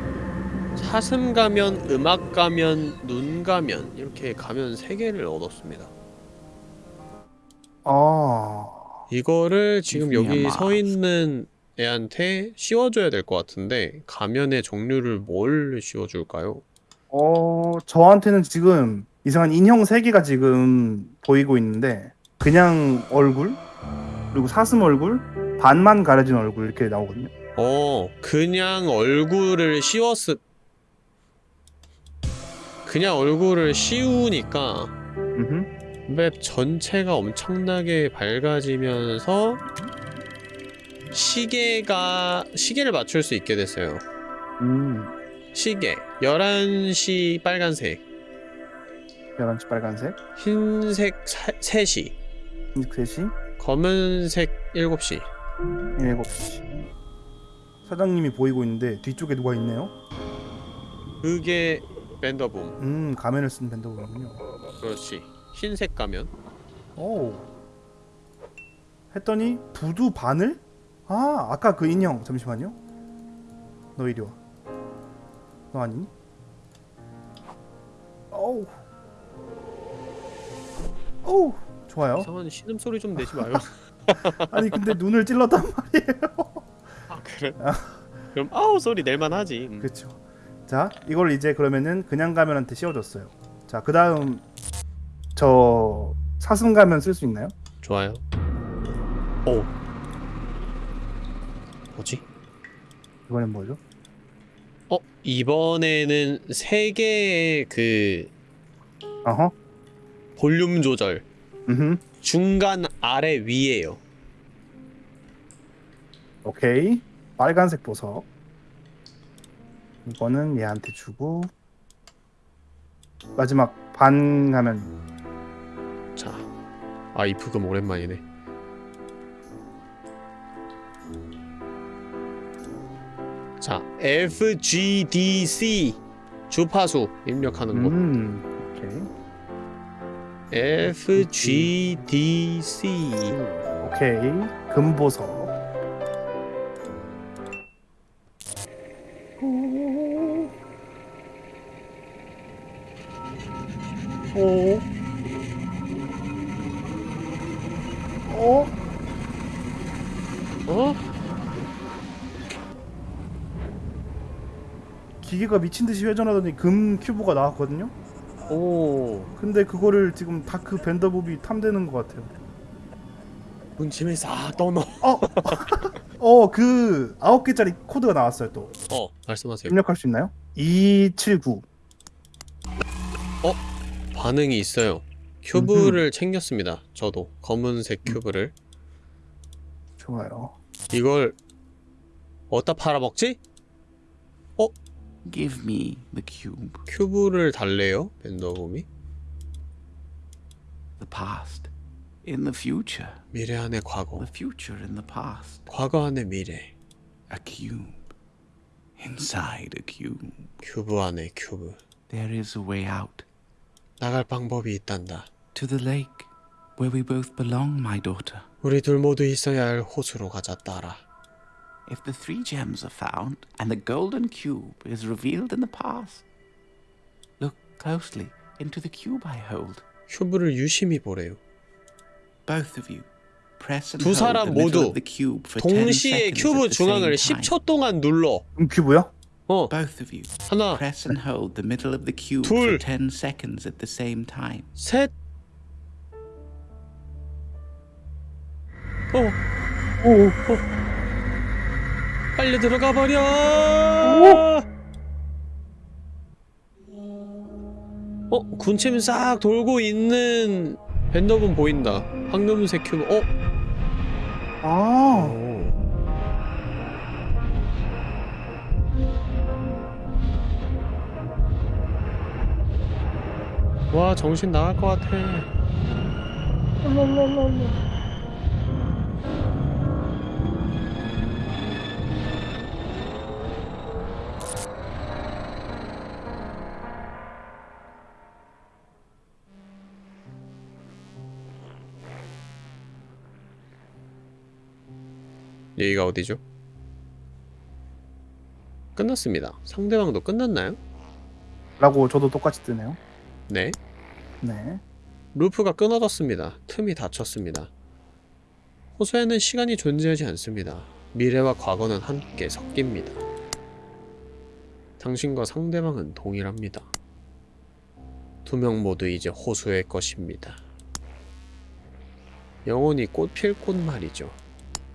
사슴 가면, 음악 가면, 눈 가면 이렇게 가면 세 개를 얻었습니다. 아. 이거를 지금 여기 서. 있는 애한테 씌워줘야 될 것 같은데 가면의 종류를 뭘 씌워줄까요? 어, 저한테는 지금 이상한 인형 세 개가 지금 보이고 있는데 그냥 얼굴 그리고 사슴 얼굴 반만 가려진 얼굴 이렇게 나오거든요. 어, 그냥 얼굴을 씌웠을 그냥 얼굴을 씌우니까. 맵 전체가 엄청나게 밝아지면서 시계가 시계를 맞출 수 있게 됐어요. 음. 시계 11시 빨간색, 11시 빨간색. 흰색 사, 3시, 흰색 3시. 검은색 7시. 7시. 사장님이 보이고 있는데 뒤쪽에 누가 있네요. 그게 밴더붐. 음, 가면을 쓴 밴더군요. 그렇지. 흰색 가면. 오. 했더니 부두 바늘? 아, 아까 그 인형. 잠시만요. 너 이리 와. 너 아니니? 어우. 어우. 좋아요. 이상한 신음 소리 좀 내지 마요. 아니 근데 눈을 찔렀단 말이에요. 아 그래? 그럼 아우 소리 낼만 하지. 음. 그렇죠. 자, 이걸 이제 그러면은 그냥 가면한테 씌워줬어요. 자, 그 다음 저 사슴 가면 쓸 수 있나요? 좋아요. 오. 뭐지? 이번엔 뭐죠? 어 이번에는 세 개의 그 어허. 볼륨 조절 음. 중간 아래 위에요. 오케이. 빨간색 보석. 이거는 얘한테 주고 마지막 반 가면 자, 아이 부금 오랜만이네. 자, FGDC 주파수 입력하는 거. 음. 오케이. FGDC 오케이. 금보석. 기계가 미친 듯이 회전하더니 금 큐브가 나왔거든요. 오, 근데 그거를 지금 다크 밴더봅이 탐되는 것 같아요. 문침에 싹 떠넣어. 어, 그 아홉 개짜리 코드가 나왔어요. 또 어, 말씀하세요. 입력할 수 있나요? 279. 반응이 있어요. 큐브를 챙겼습니다. 저도 검은색 큐브를. 좋아요. 이걸 어디다 팔아먹지? Give me the cube. 큐브를 달래요, 밴더곰이. The past. In the future. 미래 안에 과거, The future in the past. 과거 안에 미래. A cube. Inside a cube. 큐브 안에 큐브. There is a way out. 나갈 방법이 있단다. To the lake. Where we both belong, my daughter. 우리 둘 모두 있어야 할 호수로 가자, 딸아. If the three gems are found and the golden cube is revealed in the past, look closely into the cube I hold. 큐브를 유심히 보래요. Both of you press and 두 hold the 사람 middle 모두 of the cube for 10 동시에 seconds 큐브 at the 중앙을 same time. 10초 동안 눌러. 금 큐브요? 어, Both of you 하나, press and hold the middle of the cube 둘. for 10 seconds at the same time. 셋. 어, 오. 빨리 들어가 버려. 어, 군침 싹 돌고 있는 밴더분 보인다. 황금색 큐브. 어? 아. 오. 와 정신 나갈 것 같아. 여기가 어디죠? 끝났습니다. 상대방도 끝났나요? 라고 저도 똑같이 뜨네요. 네. 네. 루프가 끊어졌습니다. 틈이 닫혔습니다. 호수에는 시간이 존재하지 않습니다. 미래와 과거는 함께 섞입니다. 당신과 상대방은 동일합니다. 두 명 모두 이제 호수의 것입니다. 영원히 꽃필 꽃 말이죠.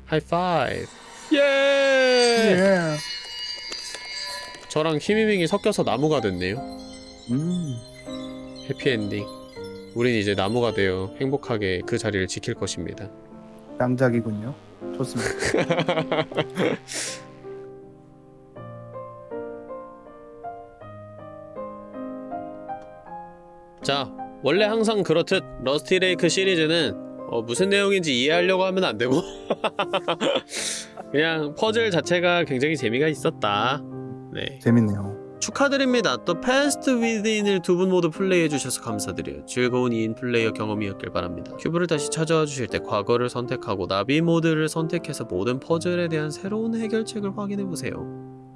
하이 파이브! 예! 예. 저랑 키미밍이 섞여서 나무가 됐네요. 음. 해피엔딩. 우린 이제 나무가 되어 행복하게 그 자리를 지킬 것입니다. 명작이군요. 좋습니다. 자, 원래 항상 그렇듯 러스티 레이크 시리즈는 어, 무슨 내용인지 이해하려고 하면 안 되고 그냥 퍼즐 자체가 굉장히 재미가 있었다. 네. 재밌네요. 축하드립니다. The Past Within을 두 분 모두 플레이해 주셔서 감사드려요. 즐거운 2인 플레이어 경험이었길 바랍니다. 큐브를 다시 찾아와 주실 때 과거를 선택하고 나비 모드를 선택해서 모든 퍼즐에 대한 새로운 해결책을 확인해 보세요.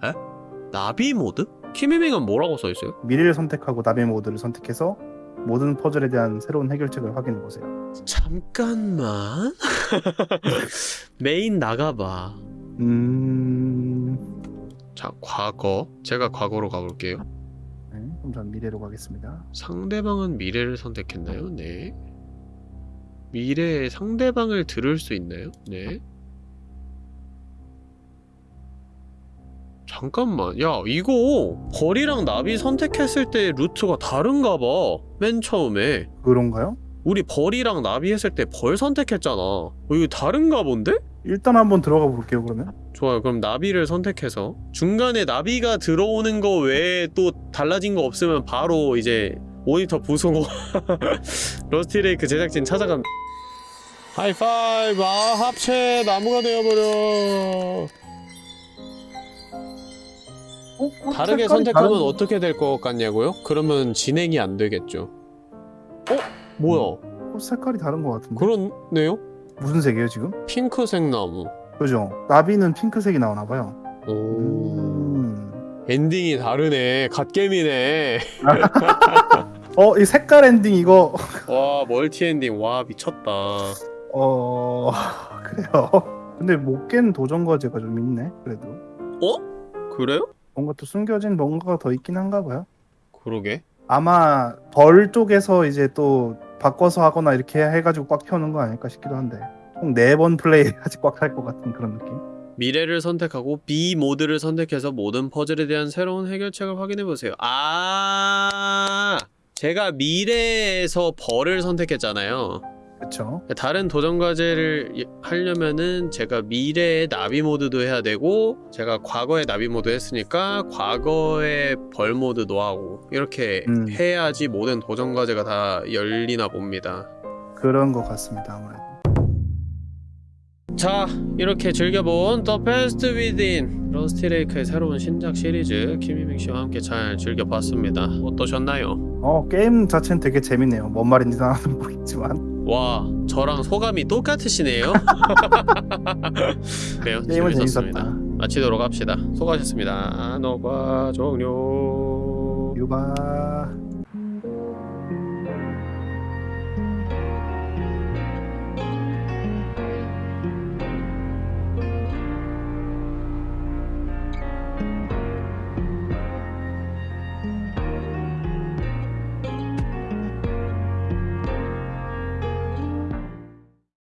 에? 나비 모드? 키미밍은 뭐라고 써 있어요? 미래를 선택하고 나비 모드를 선택해서 모든 퍼즐에 대한 새로운 해결책을 확인해 보세요. 잠깐만. 메인 나가봐. 음, 자, 과거. 제가 과거로 가볼게요. 네, 그럼 전 미래로 가겠습니다. 상대방은 미래를 선택했나요? 네. 미래의 상대방을 들을 수 있나요? 네. 잠깐만. 야, 이거 벌이랑 나비 선택했을 때 루트가 다른가 봐. 맨 처음에. 그런가요? 우리 벌이랑 나비 했을 때 벌 선택했잖아. 어, 이거 다른가 본데? 일단 한번 들어가 볼게요. 그러면 좋아요. 그럼 나비를 선택해서 중간에 나비가 들어오는 거 외에 또 달라진 거 없으면 바로 이제 모니터 부수고 러스티레이크 제작진 찾아갑니다. 하이파이브 아 합체 나무가 되어버려 어? 다르게 색깔이 선택하면 다른- 어떻게 될 것 같냐고요? 그러면 진행이 안 되겠죠 어? 뭐야 어, 색깔이 다른 것 같은데. 그렇네요? 무슨 색이에요 지금? 핑크색 나무 그죠? 나비는 핑크색이 나오나 봐요. 오 음. 엔딩이 다르네 갓겜이네 어, 이 색깔 엔딩 이거 와 멀티 엔딩 와 미쳤다 어 그래요. 근데 못 깬 도전 과제가 좀 있네. 그래도 그래요? 뭔가 또 숨겨진 뭔가가 더 있긴 한가 봐요. 그러게 아마 벌 쪽에서 이제 또 바꿔서 하거나 이렇게 해가지고 꽉 펴는 거 아닐까 싶기도 한데 총 네 번 플레이해야지 꽉찰 것 같은 그런 느낌. 미래를 선택하고 나비 모드를 선택해서 모든 퍼즐에 대한 새로운 해결책을 확인해 보세요 아 제가 미래에서 벌을 선택했잖아요 그렇죠. 다른 도전 과제를 이- 하려면은 제가 미래의 나비 모드도 해야 되고 제가 과거의 나비 모드 했으니까 과거의 벌 모드도 하고 이렇게 음. 해야지 모든 도전 과제가 다 열리나 봅니다. 그런 것 같습니다. 아무래도. 자 이렇게 즐겨본 The Best Within 러스티레이크의 새로운 신작 시리즈 김희明씨와 함께 잘 즐겨봤습니다. 어떠셨나요? 어 게임 자체는 되게 재밌네요. 뭔 말인지 나는 모르겠지만 와 저랑 소감이 똑같으시네요. 그래요 게임은 재밌었습니다. 마치도록 합시다. 수고하셨습니다. 녹화 종료. 유바.